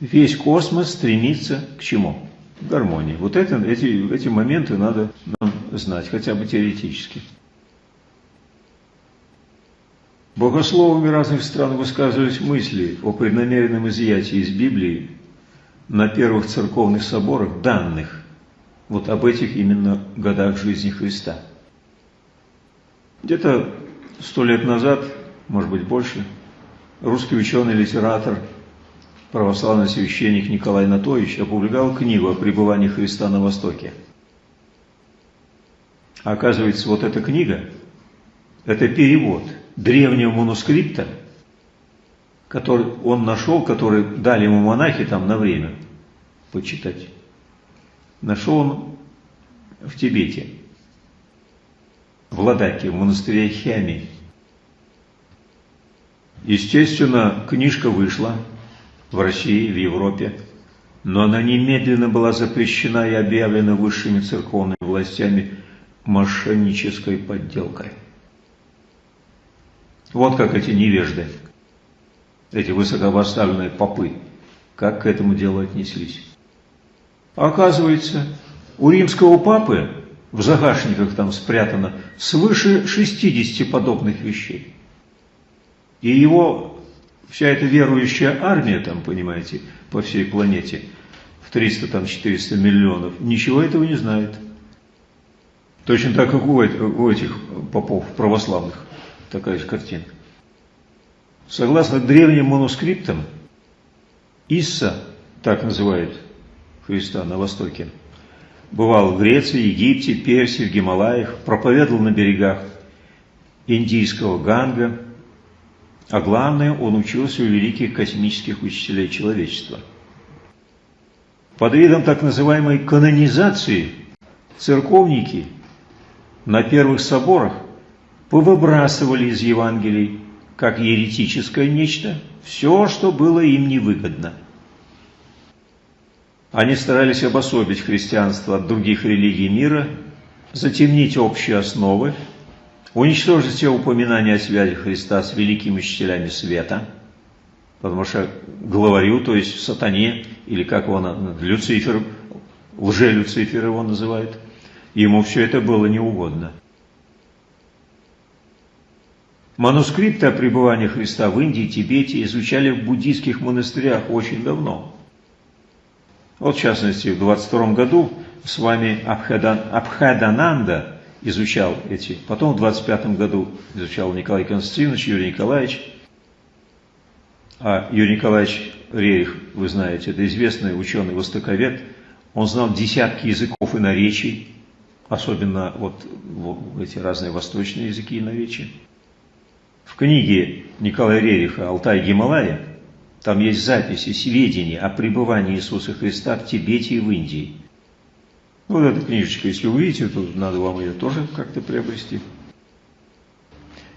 S1: Весь космос стремится к чему? К гармонии. Вот это, эти, эти моменты надо нам знать, хотя бы теоретически. Богословами разных стран высказывались мысли о преднамеренном изъятии из Библии на первых церковных соборах данных вот об этих именно годах жизни Христа. Где-то сто лет назад, может быть больше, русский ученый, литератор, православный священник Николай Натович опубликовал книгу о пребывании Христа на Востоке. А оказывается, вот эта книга – это перевод древнего манускрипта – который он нашел, который дали ему монахи там на время почитать. Нашел он в Тибете, в Ладаке, в монастыре Хями. Естественно, книжка вышла в России, в Европе, но она немедленно была запрещена и объявлена высшими церковными властями мошеннической подделкой. Вот как эти невежды эти высокопоставленные попы, как к этому делу отнеслись. Оказывается, у римского папы в загашниках там спрятано свыше 60 подобных вещей. И его вся эта верующая армия, там, понимаете, по всей планете, в 300-400 миллионов, ничего этого не знает. Точно так, как у этих попов православных, такая же картинка. Согласно древним манускриптам, Исса, так называют Христа на Востоке, бывал в Греции, Египте, Персии, в Гималаях, проповедовал на берегах Индийского Ганга, а главное, он учился у великих космических учителей человечества. Под видом так называемой канонизации церковники на первых соборах повыбрасывали из Евангелий как еретическое нечто, все, что было им невыгодно. Они старались обособить христианство от других религий мира, затемнить общие основы, уничтожить все упоминания о связи Христа с великими учителями света, потому что главарю, то есть сатане, или как его Люцифер, лже-Люцифер его называют, ему все это было неугодно. Манускрипты о пребывании Христа в Индии Тибете изучали в буддийских монастырях очень давно. Вот, в частности, в 22 году с вами Абхадан, Абхадананда изучал эти. Потом в 25 году изучал Николай Константинович, Юрий Николаевич. А Юрий Николаевич Рерих, вы знаете, это известный ученый-востоковед. Он знал десятки языков и наречий, особенно вот, вот эти разные восточные языки и наречия. В книге Николая Рериха «Алтай Гималая» там есть записи, сведения о пребывании Иисуса Христа в Тибете и в Индии. Вот эта книжечка, если увидите, то надо вам ее тоже как-то приобрести.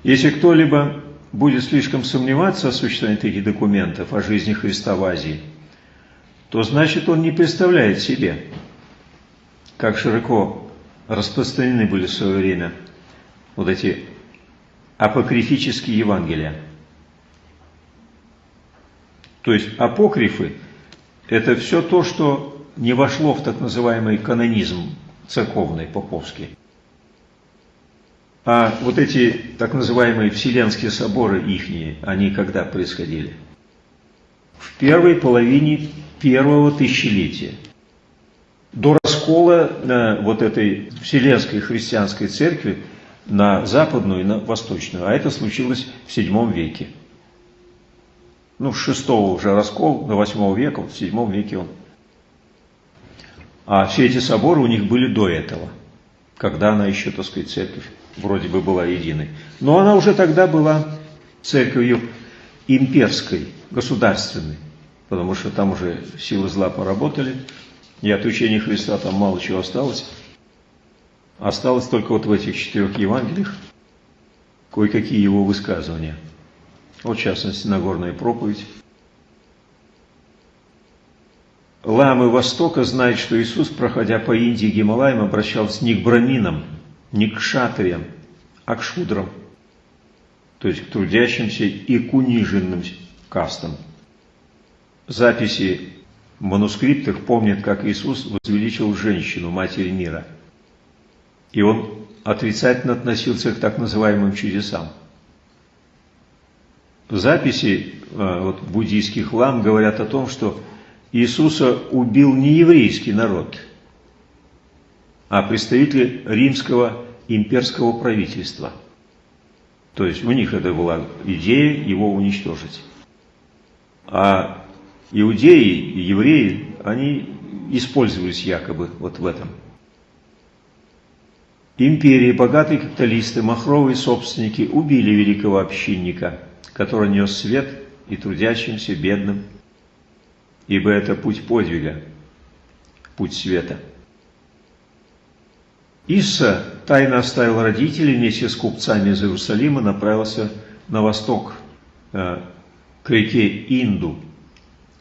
S1: Если кто-либо будет слишком сомневаться в существовании таких документов о жизни Христа в Азии, то значит он не представляет себе, как широко распространены были в свое время вот эти апокрифические Евангелия. То есть апокрифы – это все то, что не вошло в так называемый канонизм церковный, поповский. А вот эти так называемые Вселенские соборы ихние, они когда происходили? В первой половине первого тысячелетия. До раскола э, вот этой Вселенской христианской церкви на западную и на восточную, а это случилось в VII веке. Ну, с шестого уже раскол до восьмого века, вот в VII веке он. А все эти соборы у них были до этого. когда она еще, так сказать, церковь вроде бы была единой. Но она уже тогда была церковью имперской, государственной, потому что там уже силы зла поработали, и от учения Христа там мало чего осталось. Осталось только вот в этих четырех Евангелиях кое-какие его высказывания. Вот, в частности, Нагорная проповедь. Ламы Востока знают, что Иисус, проходя по Индии и Гималаям, обращался не к браминам, не к шатриям, а к шудрам, то есть к трудящимся и к униженным кастам. Записи в манускриптах помнят, как Иисус возвеличил женщину, матери мира. И он отрицательно относился к так называемым чудесам. Записи э, вот, буддийских лам говорят о том, что Иисуса убил не еврейский народ, а представители римского имперского правительства. То есть у них это была идея его уничтожить. А иудеи и евреи, они использовались якобы вот в этом – Империи, богатые капиталисты, махровые собственники убили великого общинника, который нес свет и трудящимся, бедным, ибо это путь подвига, путь света. Исса тайно оставил родителей вместе с купцами из Иерусалима, направился на восток, э, к реке Инду,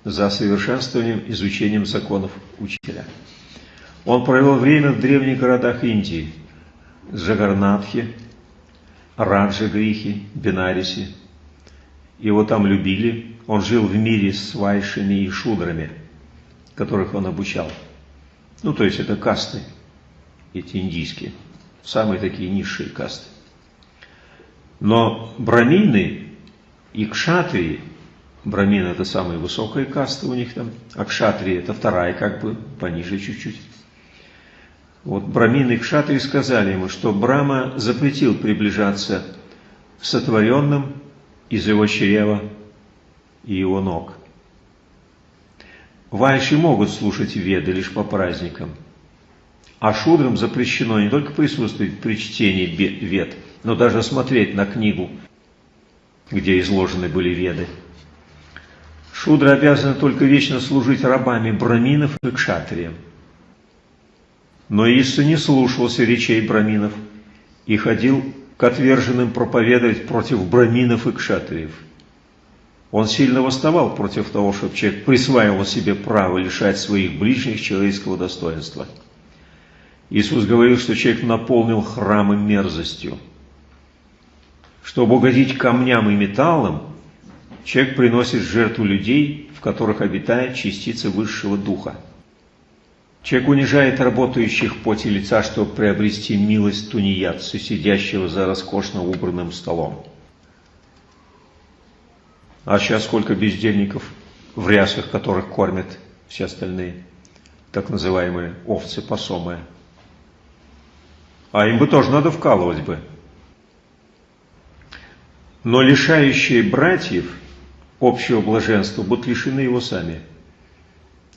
S1: за совершенствованием изучением законов учителя. Он провел время в древних городах Индии – Джагарнатхе, Раджагрихе, Бенарисе. Его там любили, он жил в мире с вайшами и шудрами, которых он обучал. Ну, то есть это касты, эти индийские, самые такие низшие касты. Но брамины и кшатрии, брамины это самая высокая каста у них там, а кшатрии это вторая как бы, пониже чуть-чуть. Вот брамины и кшатрии сказали ему, что Брама запретил приближаться сотворенным из его чрева и его ног. Вайши могут слушать веды лишь по праздникам, а шудрам запрещено не только присутствовать при чтении вед, но даже смотреть на книгу, где изложены были веды. Шудры обязаны только вечно служить рабами браминов и кшатриям. Но Исса не слушался речей браминов и ходил к отверженным проповедовать против браминов и кшатриев. Он сильно восставал против того, чтобы человек присваивал себе право лишать своих ближних человеческого достоинства. Иисус говорил, что человек наполнил храмы мерзостью. Чтобы угодить камням и металлам, человек приносит жертву людей, в которых обитает частица высшего духа. Человек унижает работающих поте лица, чтобы приобрести милость тунеядца, сидящего за роскошно убранным столом. А сейчас сколько бездельников в рясах, которых кормят все остальные, так называемые овцы посомые. А им бы тоже надо вкалывать бы. Но лишающие братьев общего блаженства будут лишены его сами.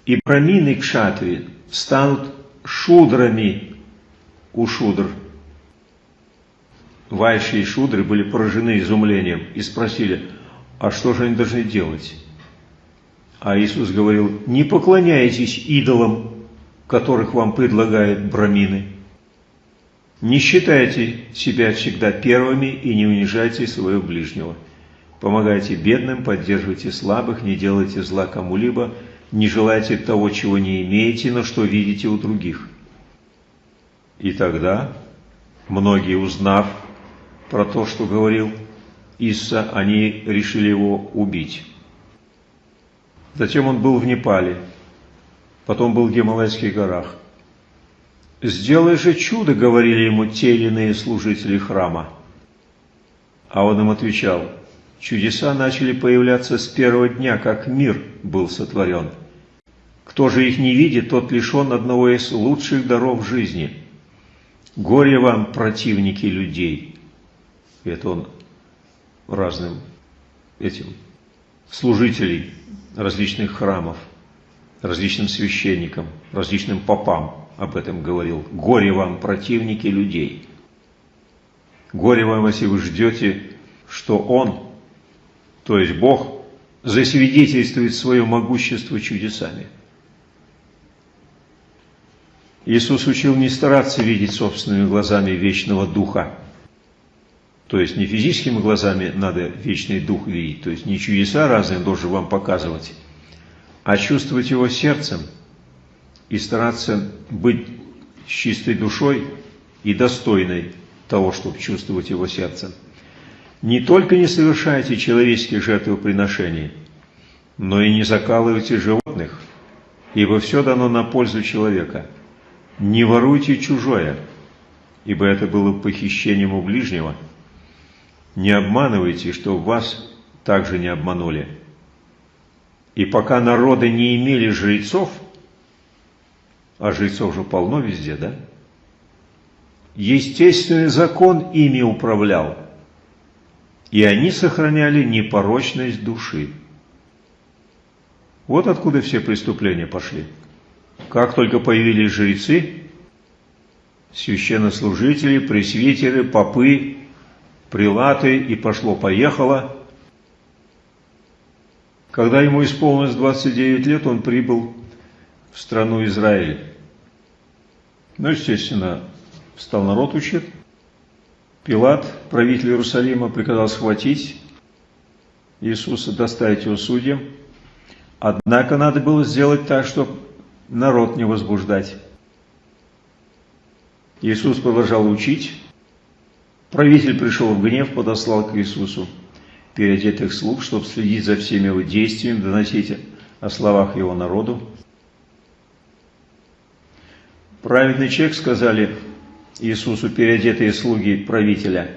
S1: И брамины кшатри станут шудрами у шудр. Вайши и шудры были поражены изумлением и спросили, а что же они должны делать? А Иисус говорил, не поклоняйтесь идолам, которых вам предлагают брамины. Не считайте себя всегда первыми и не унижайте своего ближнего. Помогайте бедным, поддерживайте слабых, не делайте зла кому-либо, не желайте того, чего не имеете, но что видите у других. И тогда многие, узнав про то, что говорил Исса, они решили его убить. Затем он был в Непале, потом был в Гималайских горах. «Сделай же чудо», — говорили ему те или иные служители храма. А он им отвечал, «Чудеса начали появляться с первого дня, как мир был сотворен». Кто же их не видит, тот лишен одного из лучших даров жизни. Горе вам, противники людей. Это он разным этим служителей различных храмов, различным священникам, различным попам об этом говорил. Горе вам, противники людей. Горе вам, если вы ждете, что Он, то есть Бог, засвидетельствует свое могущество чудесами. Иисус учил не стараться видеть собственными глазами вечного Духа. То есть не физическими глазами надо вечный Дух видеть, то есть не чудеса разные должен вам показывать, а чувствовать его сердцем и стараться быть с чистой душой и достойной того, чтобы чувствовать его сердцем. Не только не совершайте человеческих жертвоприношений, но и не закалывайте животных, ибо все дано на пользу человека. Не воруйте чужое, ибо это было похищением у ближнего. Не обманывайте, что вас также не обманули. И пока народы не имели жрецов, а жрецов же полно везде, да? Естественный закон ими управлял, и они сохраняли непорочность души. Вот откуда все преступления пошли. Как только появились жрецы, священнослужители, пресвитеры, попы, прилаты, и пошло-поехало. Когда ему исполнилось 29 лет, он прибыл в страну Израиль. Ну, естественно, стал народ учить. Пилат, правитель Иерусалима, приказал схватить Иисуса, доставить его судьям. Однако надо было сделать так, чтобы народ не возбуждать. Иисус продолжал учить. Правитель пришел в гнев, подослал к Иисусу переодетых слуг, чтобы следить за всеми его действиями, доносить о словах его народу. Праведный человек, сказали Иисусу переодетые слуги правителя,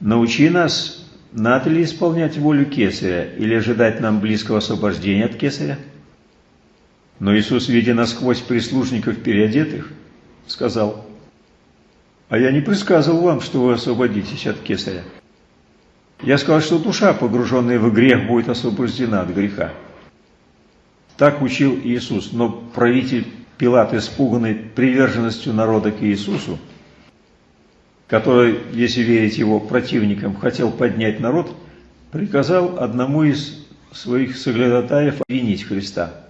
S1: научи нас, надо ли исполнять волю Кесаря или ожидать нам близкого освобождения от Кесаря? Но Иисус, видя насквозь прислужников переодетых, сказал, «А я не предсказывал вам, что вы освободитесь от Кесаря. Я сказал, что душа, погруженная в грех, будет освобождена от греха». Так учил Иисус, но правитель Пилат, испуганный приверженностью народа к Иисусу, который, если верить его противникам, хотел поднять народ, приказал одному из своих соглядатаев обвинить Христа.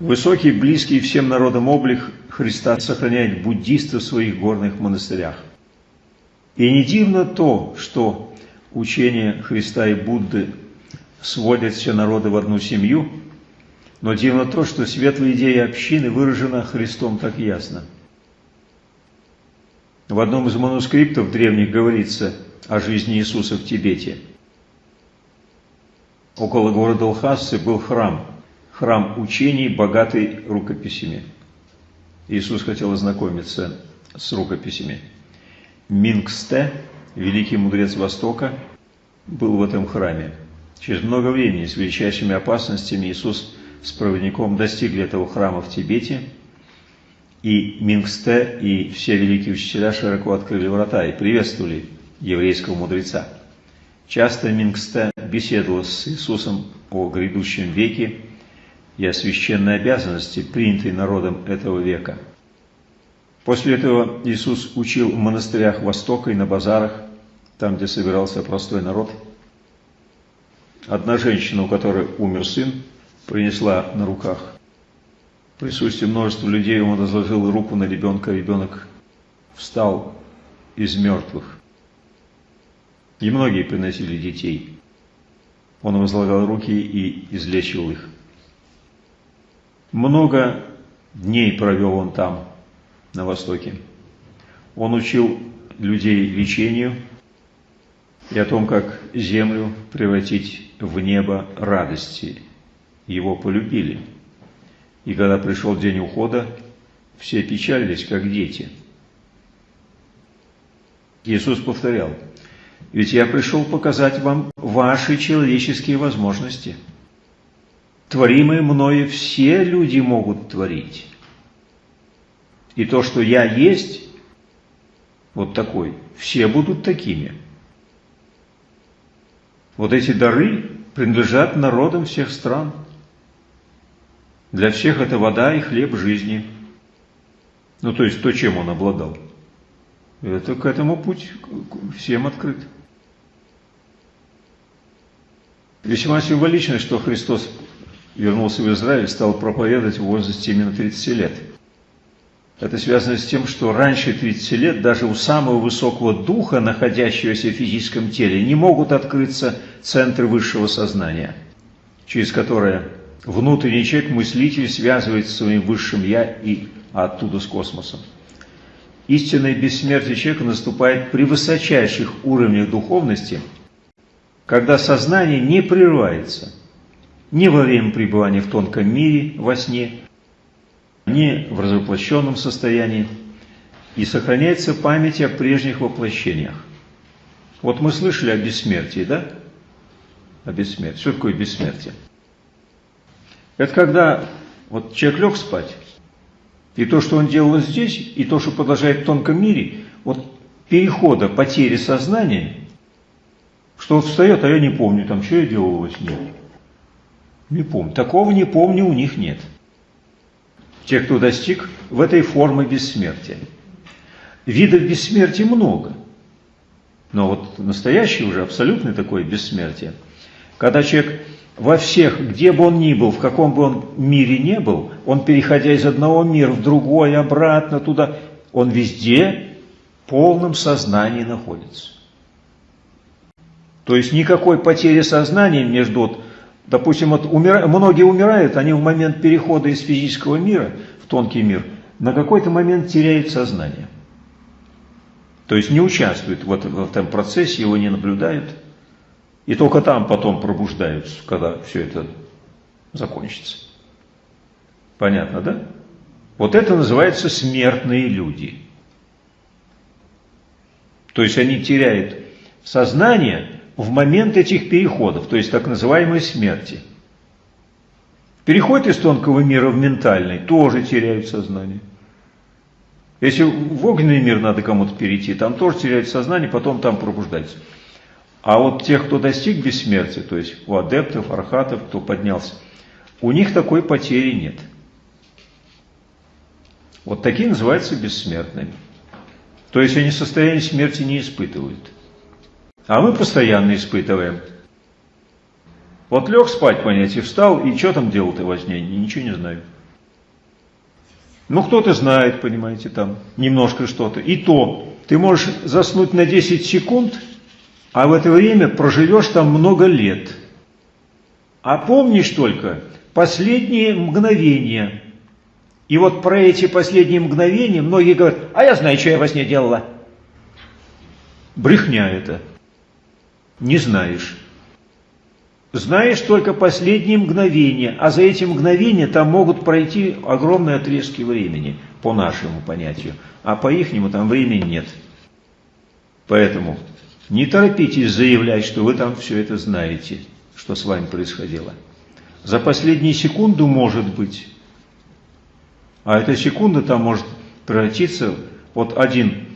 S1: Высокий, близкий всем народам облик Христа сохраняет буддисты в своих горных монастырях. И не дивно то, что учение Христа и Будды сводят все народы в одну семью – но дивно то, что светлая идея общины выражена Христом так ясно. В одном из манускриптов древних говорится о жизни Иисуса в Тибете. Около города Лхасы был храм, храм учений, богатый рукописями. Иисус хотел ознакомиться с рукописями. Мингсте, великий мудрец Востока, был в этом храме. Через много времени с величайшими опасностями Иисус с проводником достигли этого храма в Тибете, и Мингсте и все великие учителя широко открыли врата и приветствовали еврейского мудреца. Часто Мингсте беседовал с Иисусом о грядущем веке и о священной обязанности, принятой народом этого века. После этого Иисус учил в монастырях Востока и на базарах, там, где собирался простой народ. Одна женщина, у которой умер сын, принесла на руках. В присутствии множества людей он возложил руку на ребенка, ребенок встал из мертвых. И многие приносили детей. Он возлагал руки и излечивал их. Много дней провел он там, на Востоке. Он учил людей лечению и о том, как землю превратить в небо радости его полюбили. И когда пришел день ухода, все печалились, как дети. Иисус повторял, «Ведь я пришел показать вам ваши человеческие возможности. Творимые мною все люди могут творить. И то, что я есть, вот такой, все будут такими. Вот эти дары принадлежат народам всех стран – Для всех это вода и хлеб жизни. Ну, то есть то, чем он обладал. Это к этому путь всем открыт. Весьма символично, что Христос вернулся в Израиль, стал проповедовать в возрасте именно 30 лет. Это связано с тем, что раньше 30 лет даже у самого высокого духа, находящегося в физическом теле, не могут открыться центры высшего сознания, через которое внутренний человек, мыслитель, связывается с своим высшим «я» и оттуда с космосом. Истинное бессмертие человека наступает при высочайших уровнях духовности, когда сознание не прерывается ни во время пребывания в тонком мире, во сне, ни в развоплощенном состоянии, и сохраняется память о прежних воплощениях. Вот мы слышали о бессмертии, да? О бессмертии. Что такое бессмертие? Это когда вот человек лег спать, и то, что он делал здесь, и то, что продолжает в тонком мире, вот перехода, потери сознания, что вот встает, а я не помню, там, что я делал во сне. Не помню. Такого не помню у них нет. Те, кто достиг в этой формы бессмертия. Видов бессмертия много. Но вот настоящее уже абсолютное такое бессмертие. Когда человек во всех, где бы он ни был, в каком бы он мире не был, он, переходя из одного мира в другой, обратно туда, он везде в полном сознании находится. То есть никакой потери сознания между, вот, допустим, вот умира, многие умирают, они в момент перехода из физического мира в тонкий мир на какой-то момент теряют сознание. То есть не участвуют в этом процессе, его не наблюдают – и только там потом пробуждаются, когда все это закончится. Понятно, да? Вот это называется смертные люди. То есть они теряют сознание в момент этих переходов, то есть так называемой смерти. Переход из тонкого мира в ментальный тоже теряют сознание. Если в огненный мир надо кому-то перейти, там тоже теряют сознание, потом там пробуждаются. А вот тех, кто достиг бессмертия, то есть у адептов, архатов, кто поднялся, у них такой потери нет. Вот такие называются бессмертными. То есть они состояние смерти не испытывают. А мы постоянно испытываем. Вот лег спать, понятие, встал, и что там делал ты сне? Ничего не знаю. Ну, кто-то знает, понимаете, там немножко что-то. И то, ты можешь заснуть на 10 секунд – а в это время проживешь там много лет. А помнишь только последние мгновения. И вот про эти последние мгновения многие говорят, а я знаю, что я во сне делала. Брехня это. Не знаешь. Знаешь только последние мгновения, а за эти мгновения там могут пройти огромные отрезки времени, по нашему понятию, а по ихнему там времени нет. Поэтому не торопитесь заявлять, что вы там все это знаете, что с вами происходило. За последние секунду может быть. А эта секунда там может превратиться, вот один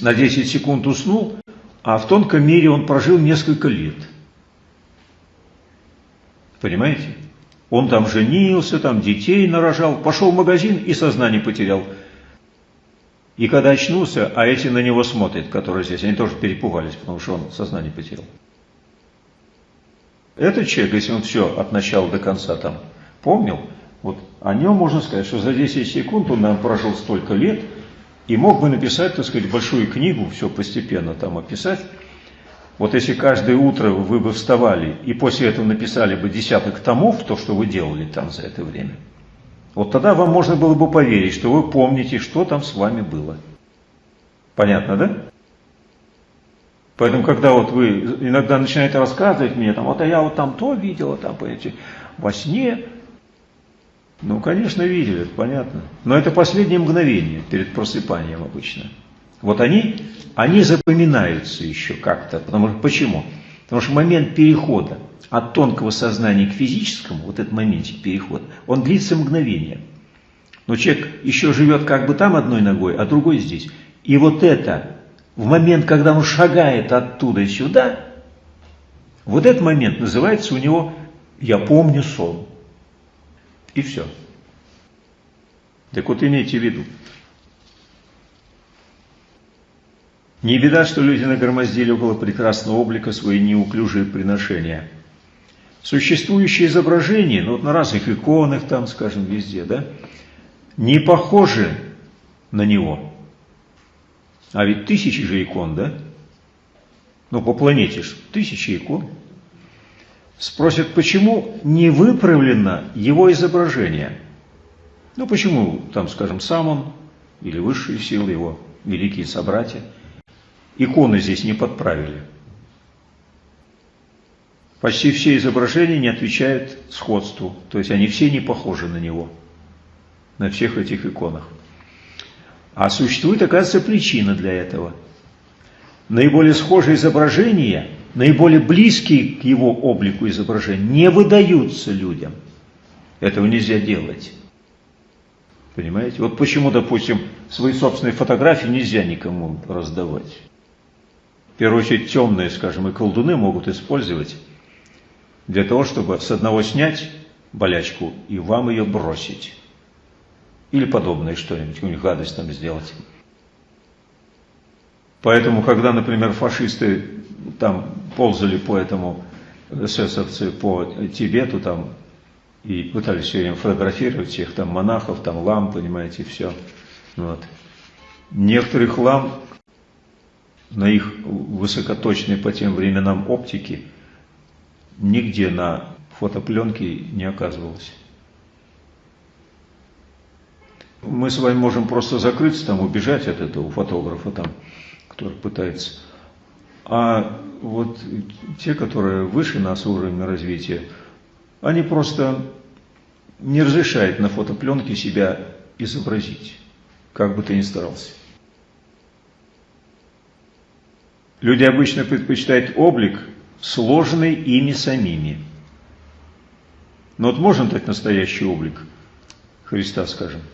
S1: на 10 секунд уснул, а в тонком мире он прожил несколько лет. Понимаете? Он там женился, там детей нарожал, пошел в магазин и сознание потерял. И когда очнулся, а эти на него смотрят, которые здесь, они тоже перепугались, потому что он сознание потерял. Этот человек, если он все от начала до конца там помнил, вот о нем можно сказать, что за 10 секунд он нам прожил столько лет и мог бы написать, так сказать, большую книгу, все постепенно там описать. Вот если каждое утро вы бы вставали и после этого написали бы десяток томов, то, что вы делали там за это время – вот тогда вам можно было бы поверить, что вы помните, что там с вами было. Понятно, да? Поэтому, когда вот вы иногда начинаете рассказывать мне, там, вот а я вот там то видела, там, понимаете, во сне, ну, конечно, видели, это понятно. Но это последнее мгновение перед просыпанием обычно. Вот они, они запоминаются еще как-то. Потому что, почему? Потому что момент перехода от тонкого сознания к физическому, вот этот моментик перехода, он длится мгновение. Но человек еще живет как бы там одной ногой, а другой здесь. И вот это, в момент, когда он шагает оттуда сюда, вот этот момент называется у него «я помню сон». И все. Так вот имейте в виду. Не беда, что люди нагромоздили около прекрасного облика свои неуклюжие приношения. Существующие изображения, ну вот на разных иконах там, скажем, везде, да, не похожи на него. А ведь тысячи же икон, да? Ну, по планете ж тысячи икон. Спросят, почему не выправлено его изображение? Ну, почему, там, скажем, сам он или высшие силы его, великие собратья, иконы здесь не подправили? Почти все изображения не отвечают сходству, то есть они все не похожи на него, на всех этих иконах. А существует, оказывается, причина для этого. Наиболее схожие изображения, наиболее близкие к его облику изображения, не выдаются людям. Этого нельзя делать. Понимаете? Вот почему, допустим, свои собственные фотографии нельзя никому раздавать. В первую очередь темные, скажем, и колдуны могут использовать для того, чтобы с одного снять болячку и вам ее бросить. Или подобное что-нибудь, какую-нибудь гадость там сделать. Поэтому, когда, например, фашисты там ползали по этому, эсэсовцы по Тибету там, и пытались все время фотографировать всех там монахов, там лам, понимаете, все. Вот. Некоторых лам на их высокоточной по тем временам оптики нигде на фотопленке не оказывалось мы с вами можем просто закрыться там, убежать от этого фотографа там, который пытается. А вот те, которые выше нас уровня развития, они просто не разрешают на фотопленке себя изобразить, как бы ты ни старался. Люди обычно предпочитают облик, сложный ими самими. Но вот можно дать настоящий облик Христа, скажем –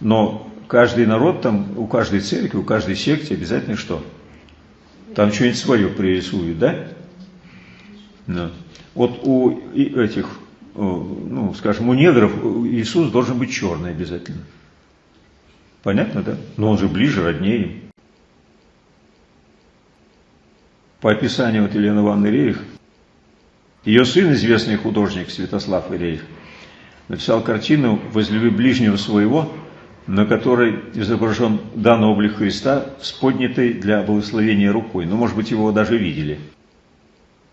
S1: но каждый народ, там, у каждой церкви, у каждой секте обязательно что? Там что-нибудь свое пририсуют, да? да? Вот у этих, ну, скажем, у негров Иисус должен быть черный обязательно. Понятно, да? Но он же ближе, роднее им. По описанию вот Елены Ивановны Рерих, ее сын, известный художник Святослав Рерих, написал картину «Возлюби ближнего своего», на которой изображен данный облик Христа с поднятой для благословения рукой. Ну, может быть, его даже видели.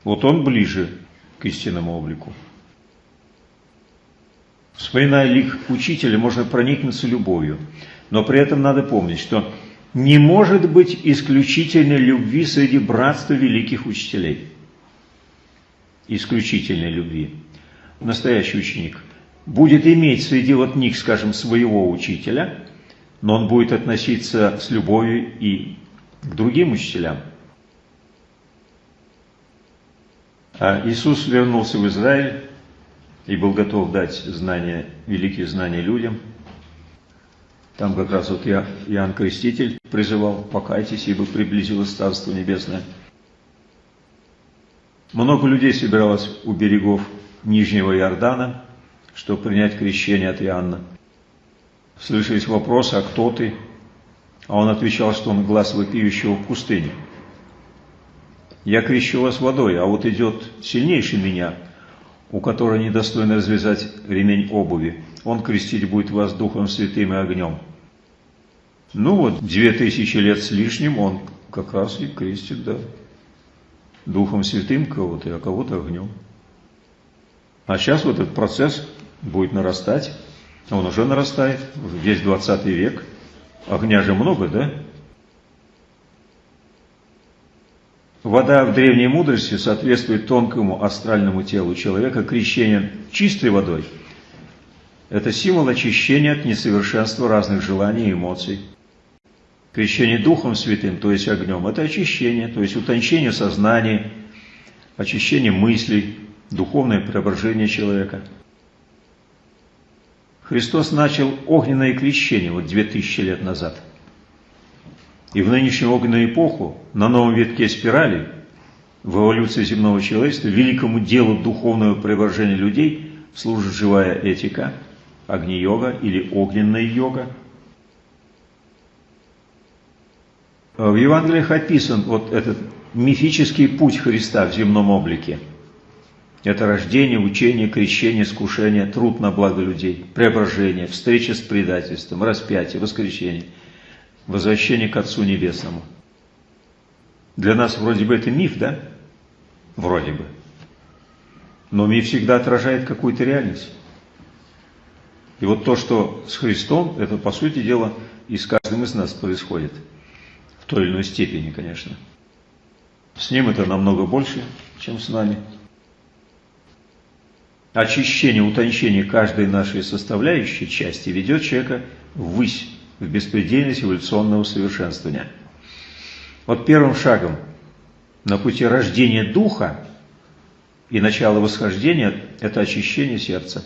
S1: Вот он ближе к истинному облику. Вспоминая лик учителя, можно проникнуться любовью. Но при этом надо помнить, что не может быть исключительной любви среди братства великих учителей. Исключительной любви. Настоящий ученик – будет иметь среди вот них, скажем, своего учителя, но он будет относиться с любовью и к другим учителям. А Иисус вернулся в Израиль и был готов дать знания, великие знания людям. Там как раз вот я, Иоанн Креститель призывал, покайтесь, ибо приблизилось Царство Небесное. Много людей собиралось у берегов Нижнего Иордана – чтобы принять крещение от Иоанна. Слышались вопросы, а кто ты? А он отвечал, что он глаз вопиющего в пустыне. Я крещу вас водой, а вот идет сильнейший меня, у которого недостойно развязать ремень обуви. Он крестить будет вас Духом Святым и огнем. Ну вот, две тысячи лет с лишним он как раз и крестит, да. Духом Святым кого-то, а кого-то огнем. А сейчас вот этот процесс будет нарастать. Он уже нарастает, весь 20 век. Огня же много, да? Вода в древней мудрости соответствует тонкому астральному телу человека. Крещение чистой водой – это символ очищения от несовершенства разных желаний и эмоций. Крещение Духом Святым, то есть огнем, это очищение, то есть утончение сознания, очищение мыслей, духовное преображение человека – Христос начал огненное крещение вот две тысячи лет назад. И в нынешнюю огненную эпоху на новом витке спирали в эволюции земного человечества великому делу духовного преображения людей служит живая этика, Агни-йога или огненная йога. В Евангелиях описан вот этот мифический путь Христа в земном облике. Это рождение, учение, крещение, искушение, труд на благо людей, преображение, встреча с предательством, распятие, воскресение, возвращение к Отцу Небесному. Для нас вроде бы это миф, да? Вроде бы. Но миф всегда отражает какую-то реальность. И вот то, что с Христом, это, по сути дела, и с каждым из нас происходит. В той или иной степени, конечно. С Ним это намного больше, чем с нами очищение, утончение каждой нашей составляющей части ведет человека ввысь, в беспредельность эволюционного совершенствования. Вот первым шагом на пути рождения духа и начала восхождения – это очищение сердца.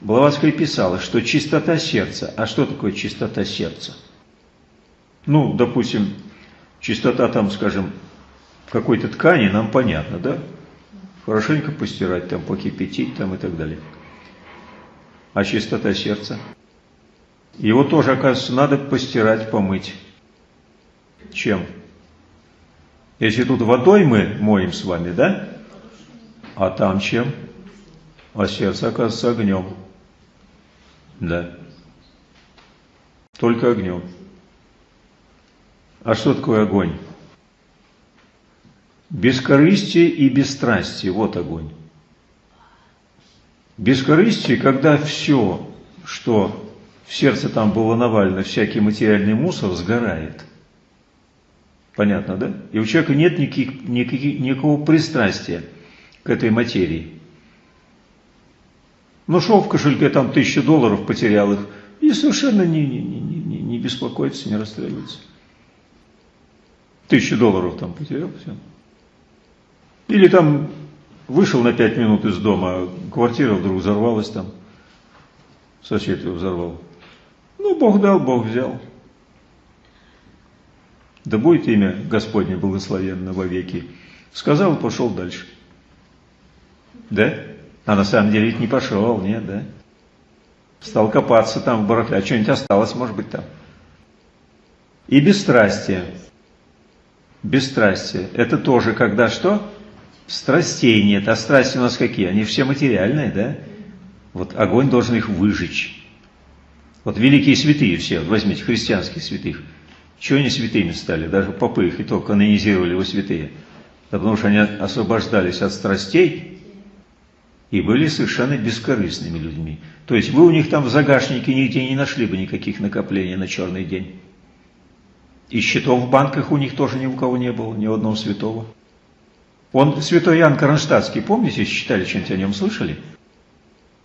S1: Блаватская писала, что чистота сердца. А что такое чистота сердца? Ну, допустим, чистота там, скажем, какой-то ткани нам понятно, да? хорошенько постирать, там, покипятить там, и так далее. А чистота сердца? Его тоже, оказывается, надо постирать, помыть. Чем? Если тут водой мы моем с вами, да? А там чем? А сердце, оказывается, огнем. Да. Только огнем. А что такое огонь? Бескорыстие и бесстрастие – вот огонь. Бескорыстие, когда все, что в сердце там было навалено, всякий материальный мусор, сгорает. Понятно, да? И у человека нет никаких, никаких, никакого пристрастия к этой материи. Ну, шел в кошельке, там тысяча долларов, потерял их, и совершенно не, не, не, не, беспокоится, не расстраивается. Тысячу долларов там потерял, все. Или там вышел на пять минут из дома, квартира вдруг взорвалась там, сосед его взорвал. Ну, Бог дал, Бог взял. Да будет имя Господне благословенно во веки. Сказал и пошел дальше. Да? А на самом деле ведь не пошел, нет, да? Стал копаться там в барахле. А что-нибудь осталось, может быть, там. И бесстрастие. Бесстрастие. Это тоже когда что? Страстей нет. А страсти у нас какие? Они все материальные, да? Вот огонь должен их выжечь. Вот великие святые все, возьмите христианских святых. Чего они святыми стали? Даже попы их и то канонизировали во святые. Да потому что они освобождались от страстей и были совершенно бескорыстными людьми. То есть вы у них там в загашнике нигде не нашли бы никаких накоплений на черный день. И счетов в банках у них тоже ни у кого не было, ни у одного святого. Он, святой Иоанн Кронштадтский, помните, читали, что-нибудь о нем слышали?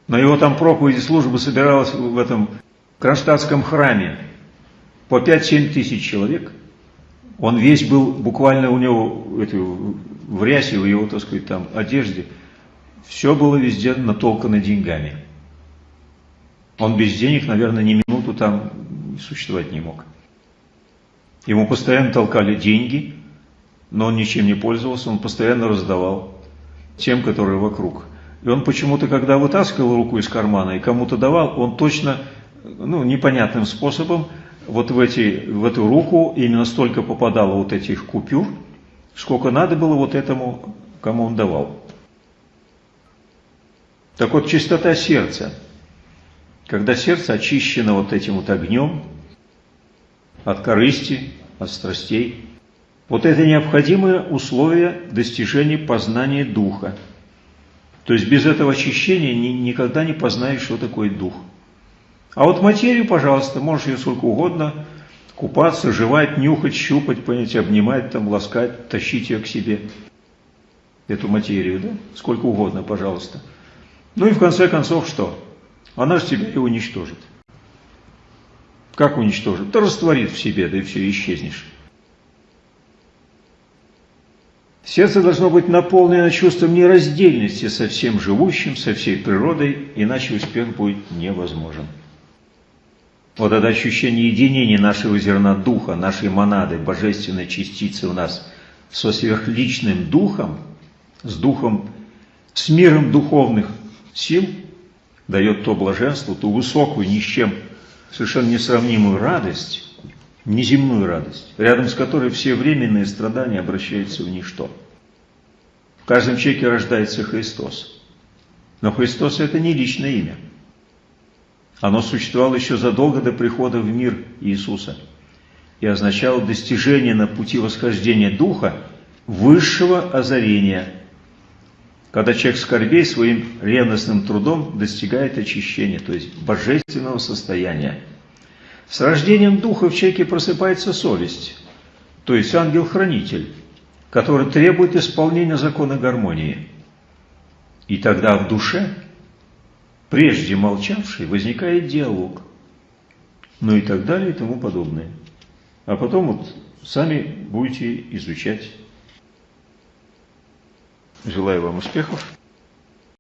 S1: На его там проповеди служба собиралась в этом Кронштадтском храме по 5-7 тысяч человек. Он весь был, буквально у него эту, в рясе, в его, так сказать, там, одежде, все было везде натолкано деньгами. Он без денег, наверное, ни минуту там существовать не мог. Ему постоянно толкали деньги, но он ничем не пользовался, он постоянно раздавал тем, которые вокруг. И он почему-то, когда вытаскивал руку из кармана и кому-то давал, он точно, ну, непонятным способом, вот в, эти, в эту руку именно столько попадало вот этих купюр, сколько надо было вот этому, кому он давал. Так вот, чистота сердца. Когда сердце очищено вот этим вот огнем от корысти, от страстей, вот это необходимое условие достижения познания Духа. То есть без этого очищения ни, никогда не познаешь, что такое Дух. А вот материю, пожалуйста, можешь ее сколько угодно купаться, жевать, нюхать, щупать, понимаете, обнимать, там, ласкать, тащить ее к себе. Эту материю, да? Сколько угодно, пожалуйста. Ну и в конце концов что? Она же тебя и уничтожит. Как уничтожит? Да растворит в себе, да и все, исчезнешь. Сердце должно быть наполнено чувством нераздельности со всем живущим, со всей природой, иначе успех будет невозможен. Вот это ощущение единения нашего зерна духа, нашей монады, божественной частицы в нас со сверхличным духом, с духом, с миром духовных сил, дает то блаженство, ту высокую, ни с чем совершенно несравнимую радость, неземную радость, рядом с которой все временные страдания обращаются в ничто. В каждом человеке рождается Христос. Но Христос – это не личное имя. Оно существовало еще задолго до прихода в мир Иисуса и означало достижение на пути восхождения Духа высшего озарения, когда человек скорбей своим ревностным трудом достигает очищения, то есть божественного состояния. С рождением Духа в человеке просыпается совесть, то есть ангел-хранитель, который требует исполнения закона гармонии. И тогда в душе, прежде молчавший, возникает диалог, ну и так далее и тому подобное. А потом вот сами будете изучать. Желаю вам успехов.